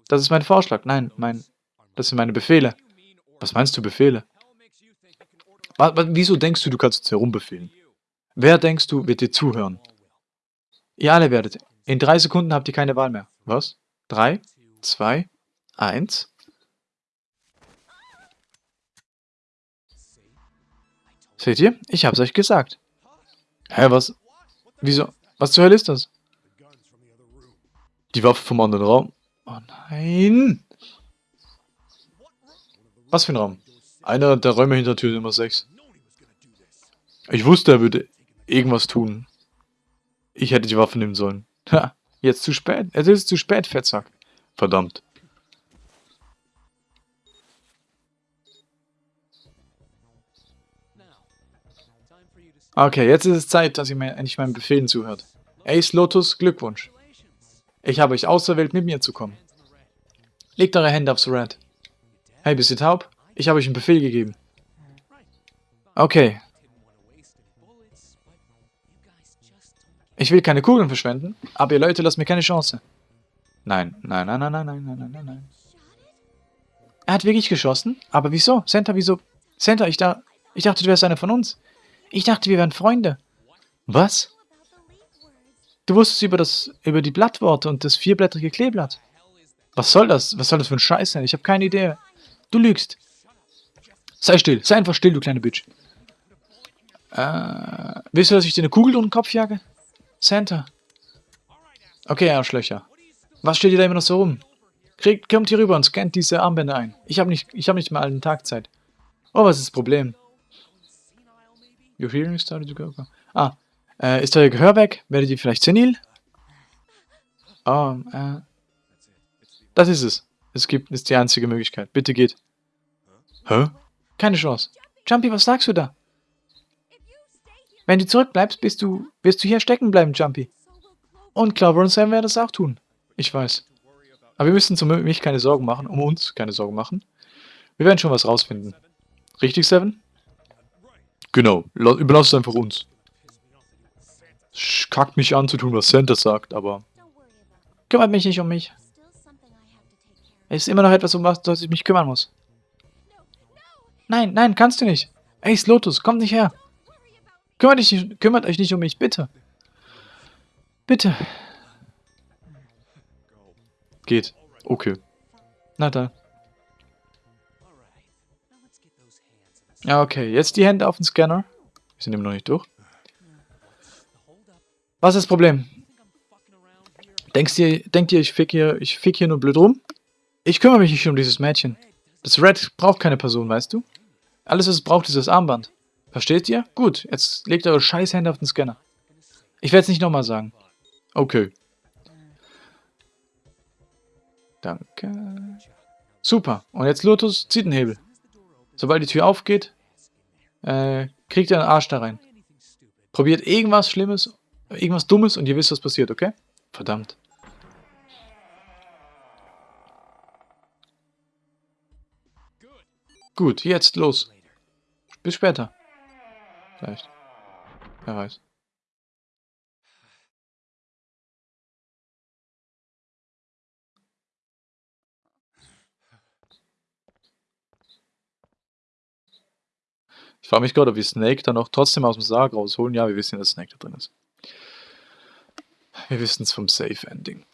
Das ist mein Vorschlag. Nein, mein... Das sind meine Befehle. Was meinst du, Befehle? Wieso denkst du, du kannst uns herumbefehlen? Wer denkst du, wird dir zuhören? Ihr alle werdet. In drei Sekunden habt ihr keine Wahl mehr. Was? Drei, zwei, eins. Seht ihr? Ich hab's euch gesagt. Hä, was? Wieso? Was zur Hölle ist das? Die Waffe vom anderen Raum. Oh nein. Was für ein Raum? Einer der Räume hinter Tür Nummer 6. Ich wusste, er würde irgendwas tun. Ich hätte die Waffe nehmen sollen. Ha, jetzt zu spät. Es ist zu spät, Fettsack. Verdammt. Okay, jetzt ist es Zeit, dass ihr mir endlich meinen Befehlen zuhört. Ace Lotus, Glückwunsch. Ich habe euch auserwählt, mit mir zu kommen. Legt eure Hände aufs Red. Hey, bist du taub? Ich habe euch einen Befehl gegeben. Okay. Ich will keine Kugeln verschwenden, aber ihr Leute lasst mir keine Chance. Nein, nein, nein, nein, nein, nein, nein, nein, nein. Er hat wirklich geschossen? Aber wieso? Santa, wieso? Santa, ich, da, ich dachte, du wärst einer von uns. Ich dachte, wir wären Freunde. Was? Du wusstest über das, über die Blattworte und das vierblättrige Kleeblatt. Was soll das? Was soll das für ein Scheiß sein? Ich habe keine Idee. Du lügst. Sei still. Sei einfach still, du kleine Bitch. Äh, willst du, dass ich dir eine Kugel durch den Kopf jage? Santa. Okay, Arschlöcher. Was steht ihr da immer noch so rum? Kriegt, kommt hier rüber und scannt diese Armbänder ein. Ich habe nicht, ich hab nicht mal einen Tag Zeit. Oh, was ist das Problem? Your hearing started to go. Ah, äh, ist euer Gehör weg? Werdet ihr vielleicht senil? Oh, äh. Das ist es. Es gibt, ist die einzige Möglichkeit. Bitte geht. Hä? Keine Chance. Jumpy, was sagst du da? Wenn du zurückbleibst, bist du, wirst du hier stecken bleiben, Jumpy. Und Clover und Sam werden das auch tun. Ich weiß. Aber wir müssen um mich keine Sorgen machen, um uns keine Sorgen machen. Wir werden schon was rausfinden. Richtig, Seven? Genau, überlass es einfach uns. Kackt mich an zu tun, was Santa sagt, aber... Kümmert mich nicht um mich. Es ist immer noch etwas, um was ich mich kümmern muss. Nein, nein, kannst du nicht. Ace Lotus, komm nicht her. Kümmert, dich, kümmert euch nicht um mich, bitte. Bitte. Geht. Okay. Na dann. Ja, okay. Jetzt die Hände auf den Scanner. Wir sind immer noch nicht durch. Was ist das Problem? Denkst ihr, denkt ihr, ich fick hier, ich fick hier nur blöd rum? Ich kümmere mich nicht um dieses Mädchen. Das Red braucht keine Person, weißt du? Alles, was es braucht, ist das Armband. Versteht ihr? Gut, jetzt legt eure scheiß Hände auf den Scanner. Ich werde es nicht nochmal sagen. Okay. Danke. Super. Und jetzt Lotus zieht den Hebel. Sobald die Tür aufgeht, äh, kriegt ihr einen Arsch da rein. Probiert irgendwas Schlimmes, irgendwas Dummes und ihr wisst, was passiert, okay? Verdammt. Gut, jetzt los. Bis später. Vielleicht. Wer weiß. Ich frage mich gerade, ob wir Snake dann auch trotzdem aus dem Sarg rausholen. Ja, wir wissen, dass Snake da drin ist. Wir wissen es vom Safe Ending.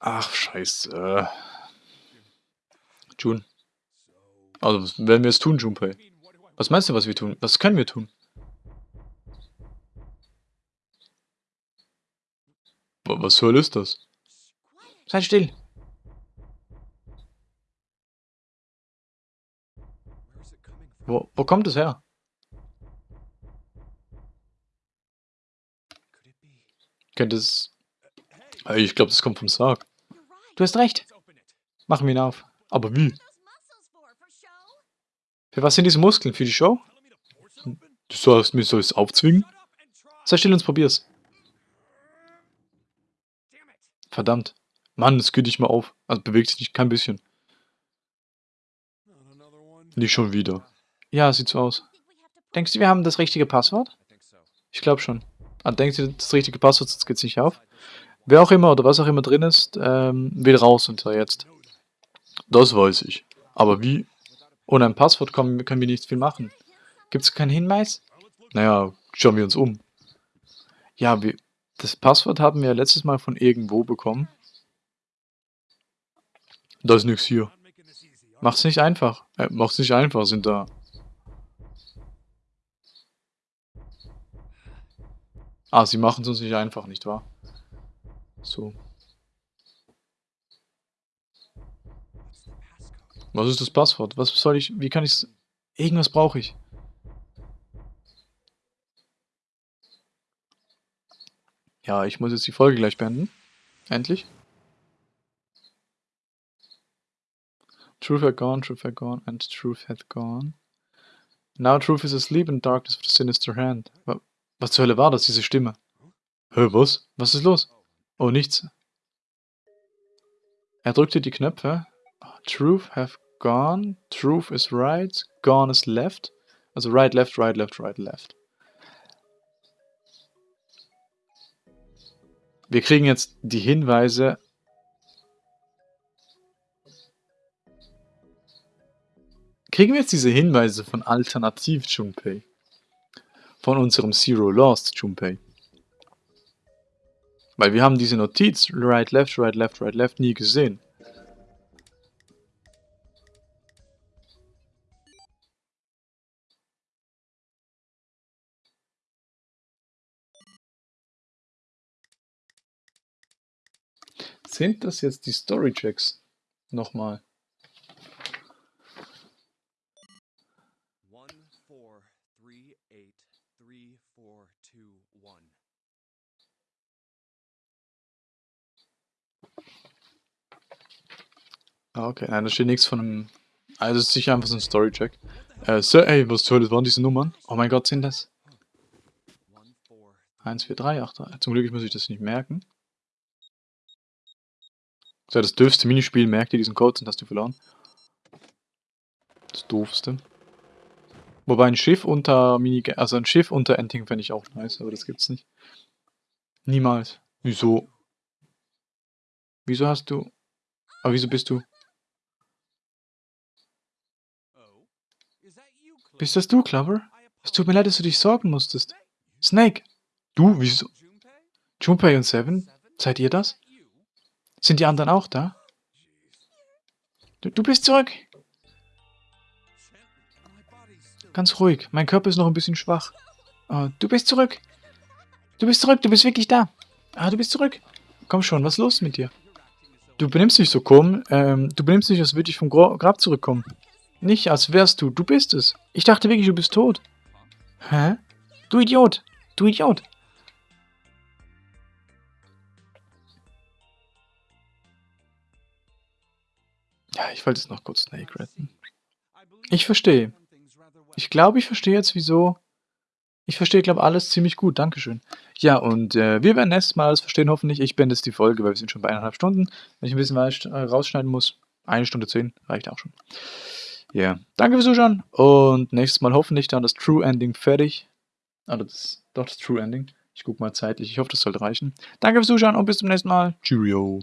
Ach, scheiße. June. Also, werden wir jetzt tun, Junpei? Was meinst du, was wir tun? Was können wir tun? Was soll ist das? Sei still. Wo, wo kommt es her? Könnte es... Ich glaube, das kommt vom Sarg. Du hast recht. Machen wir ihn auf. Aber wie? Für was sind diese Muskeln? Für die Show? Du sollst mir soll es aufzwingen? Sei still und probier's. Verdammt. Mann, es geht nicht mal auf. Also bewegt sich nicht kein bisschen. Nicht schon wieder. Ja, sieht so aus. Denkst du, wir haben das richtige Passwort? Ich glaube schon. Ah, denkst du, das richtige Passwort, sonst geht's nicht auf? Wer auch immer oder was auch immer drin ist, ähm, will raus unter jetzt. Das weiß ich. Aber wie? Ohne ein Passwort können, können wir nicht viel machen. Gibt es keinen Hinweis? Naja, schauen wir uns um. Ja, wir, das Passwort haben wir letztes Mal von irgendwo bekommen. Da ist nichts hier. Macht's nicht einfach. Äh, macht's nicht einfach, sind da. Ah, sie machen es uns nicht einfach, nicht wahr? So. Was ist das Passwort? Was soll ich, wie kann ich Irgendwas brauche ich. Ja, ich muss jetzt die Folge gleich beenden. Endlich. Truth had gone, truth had gone, and truth had gone. Now truth is asleep in darkness with a sinister hand. Was zur Hölle war das, diese Stimme? Hä, was? Was ist los? Oh, nichts. Er drückte die Knöpfe. Truth have gone. Truth is right. Gone is left. Also right, left, right, left, right, left. Wir kriegen jetzt die Hinweise. Kriegen wir jetzt diese Hinweise von Alternativ Junpei? Von unserem Zero Lost Junpei? Weil wir haben diese Notiz, right, left, right, left, right, left, nie gesehen. Sind das jetzt die Story-Checks? Nochmal. Ah, okay, nein, da steht nichts von einem... Also es ist sicher einfach so ein Story-Check. Äh, Sir, ey, was zur Hölle waren diese Nummern? Oh mein Gott, sind das? 1, 4, 3, 8, 3. Zum Glück muss ich das nicht merken. So, das dürfste Minispiel, merkt ihr diesen Code, und hast du verloren. Das doofste. Wobei ein Schiff unter Mini also ein Schiff unter Ending fände ich auch nice, aber das gibt's nicht. Niemals. Wieso? Wieso hast du... Aber wieso bist du... Bist das du, Clover? Es tut mir leid, dass du dich sorgen musstest. Snake! Du, wieso? Junpei und Seven? Seid ihr das? Sind die anderen auch da? Du, du bist zurück! Ganz ruhig, mein Körper ist noch ein bisschen schwach. Oh, du bist zurück! Du bist zurück, du bist wirklich da! Ah, du bist zurück! Komm schon, was ist los mit dir? Du benimmst dich so komisch, ähm, du benimmst dich, als würde ich vom Grab zurückkommen. Nicht, als wärst du. Du bist es. Ich dachte wirklich, du bist tot. Hä? Du Idiot. Du Idiot. Ja, ich wollte jetzt noch kurz Snake retten. Ich verstehe. Ich glaube, ich verstehe jetzt, wieso... Ich verstehe, glaube alles ziemlich gut. Dankeschön. Ja, und äh, wir werden nächstes Mal alles verstehen, hoffentlich. Ich beende jetzt die Folge, weil wir sind schon bei eineinhalb Stunden. Wenn ich ein bisschen äh, rausschneiden muss, eine Stunde zehn, reicht auch schon. Ja, yeah. danke fürs Zuschauen und nächstes Mal hoffentlich dann das True Ending fertig. Also das, doch das True Ending. Ich gucke mal zeitlich. Ich hoffe, das sollte reichen. Danke fürs Zuschauen und bis zum nächsten Mal. Cheerio.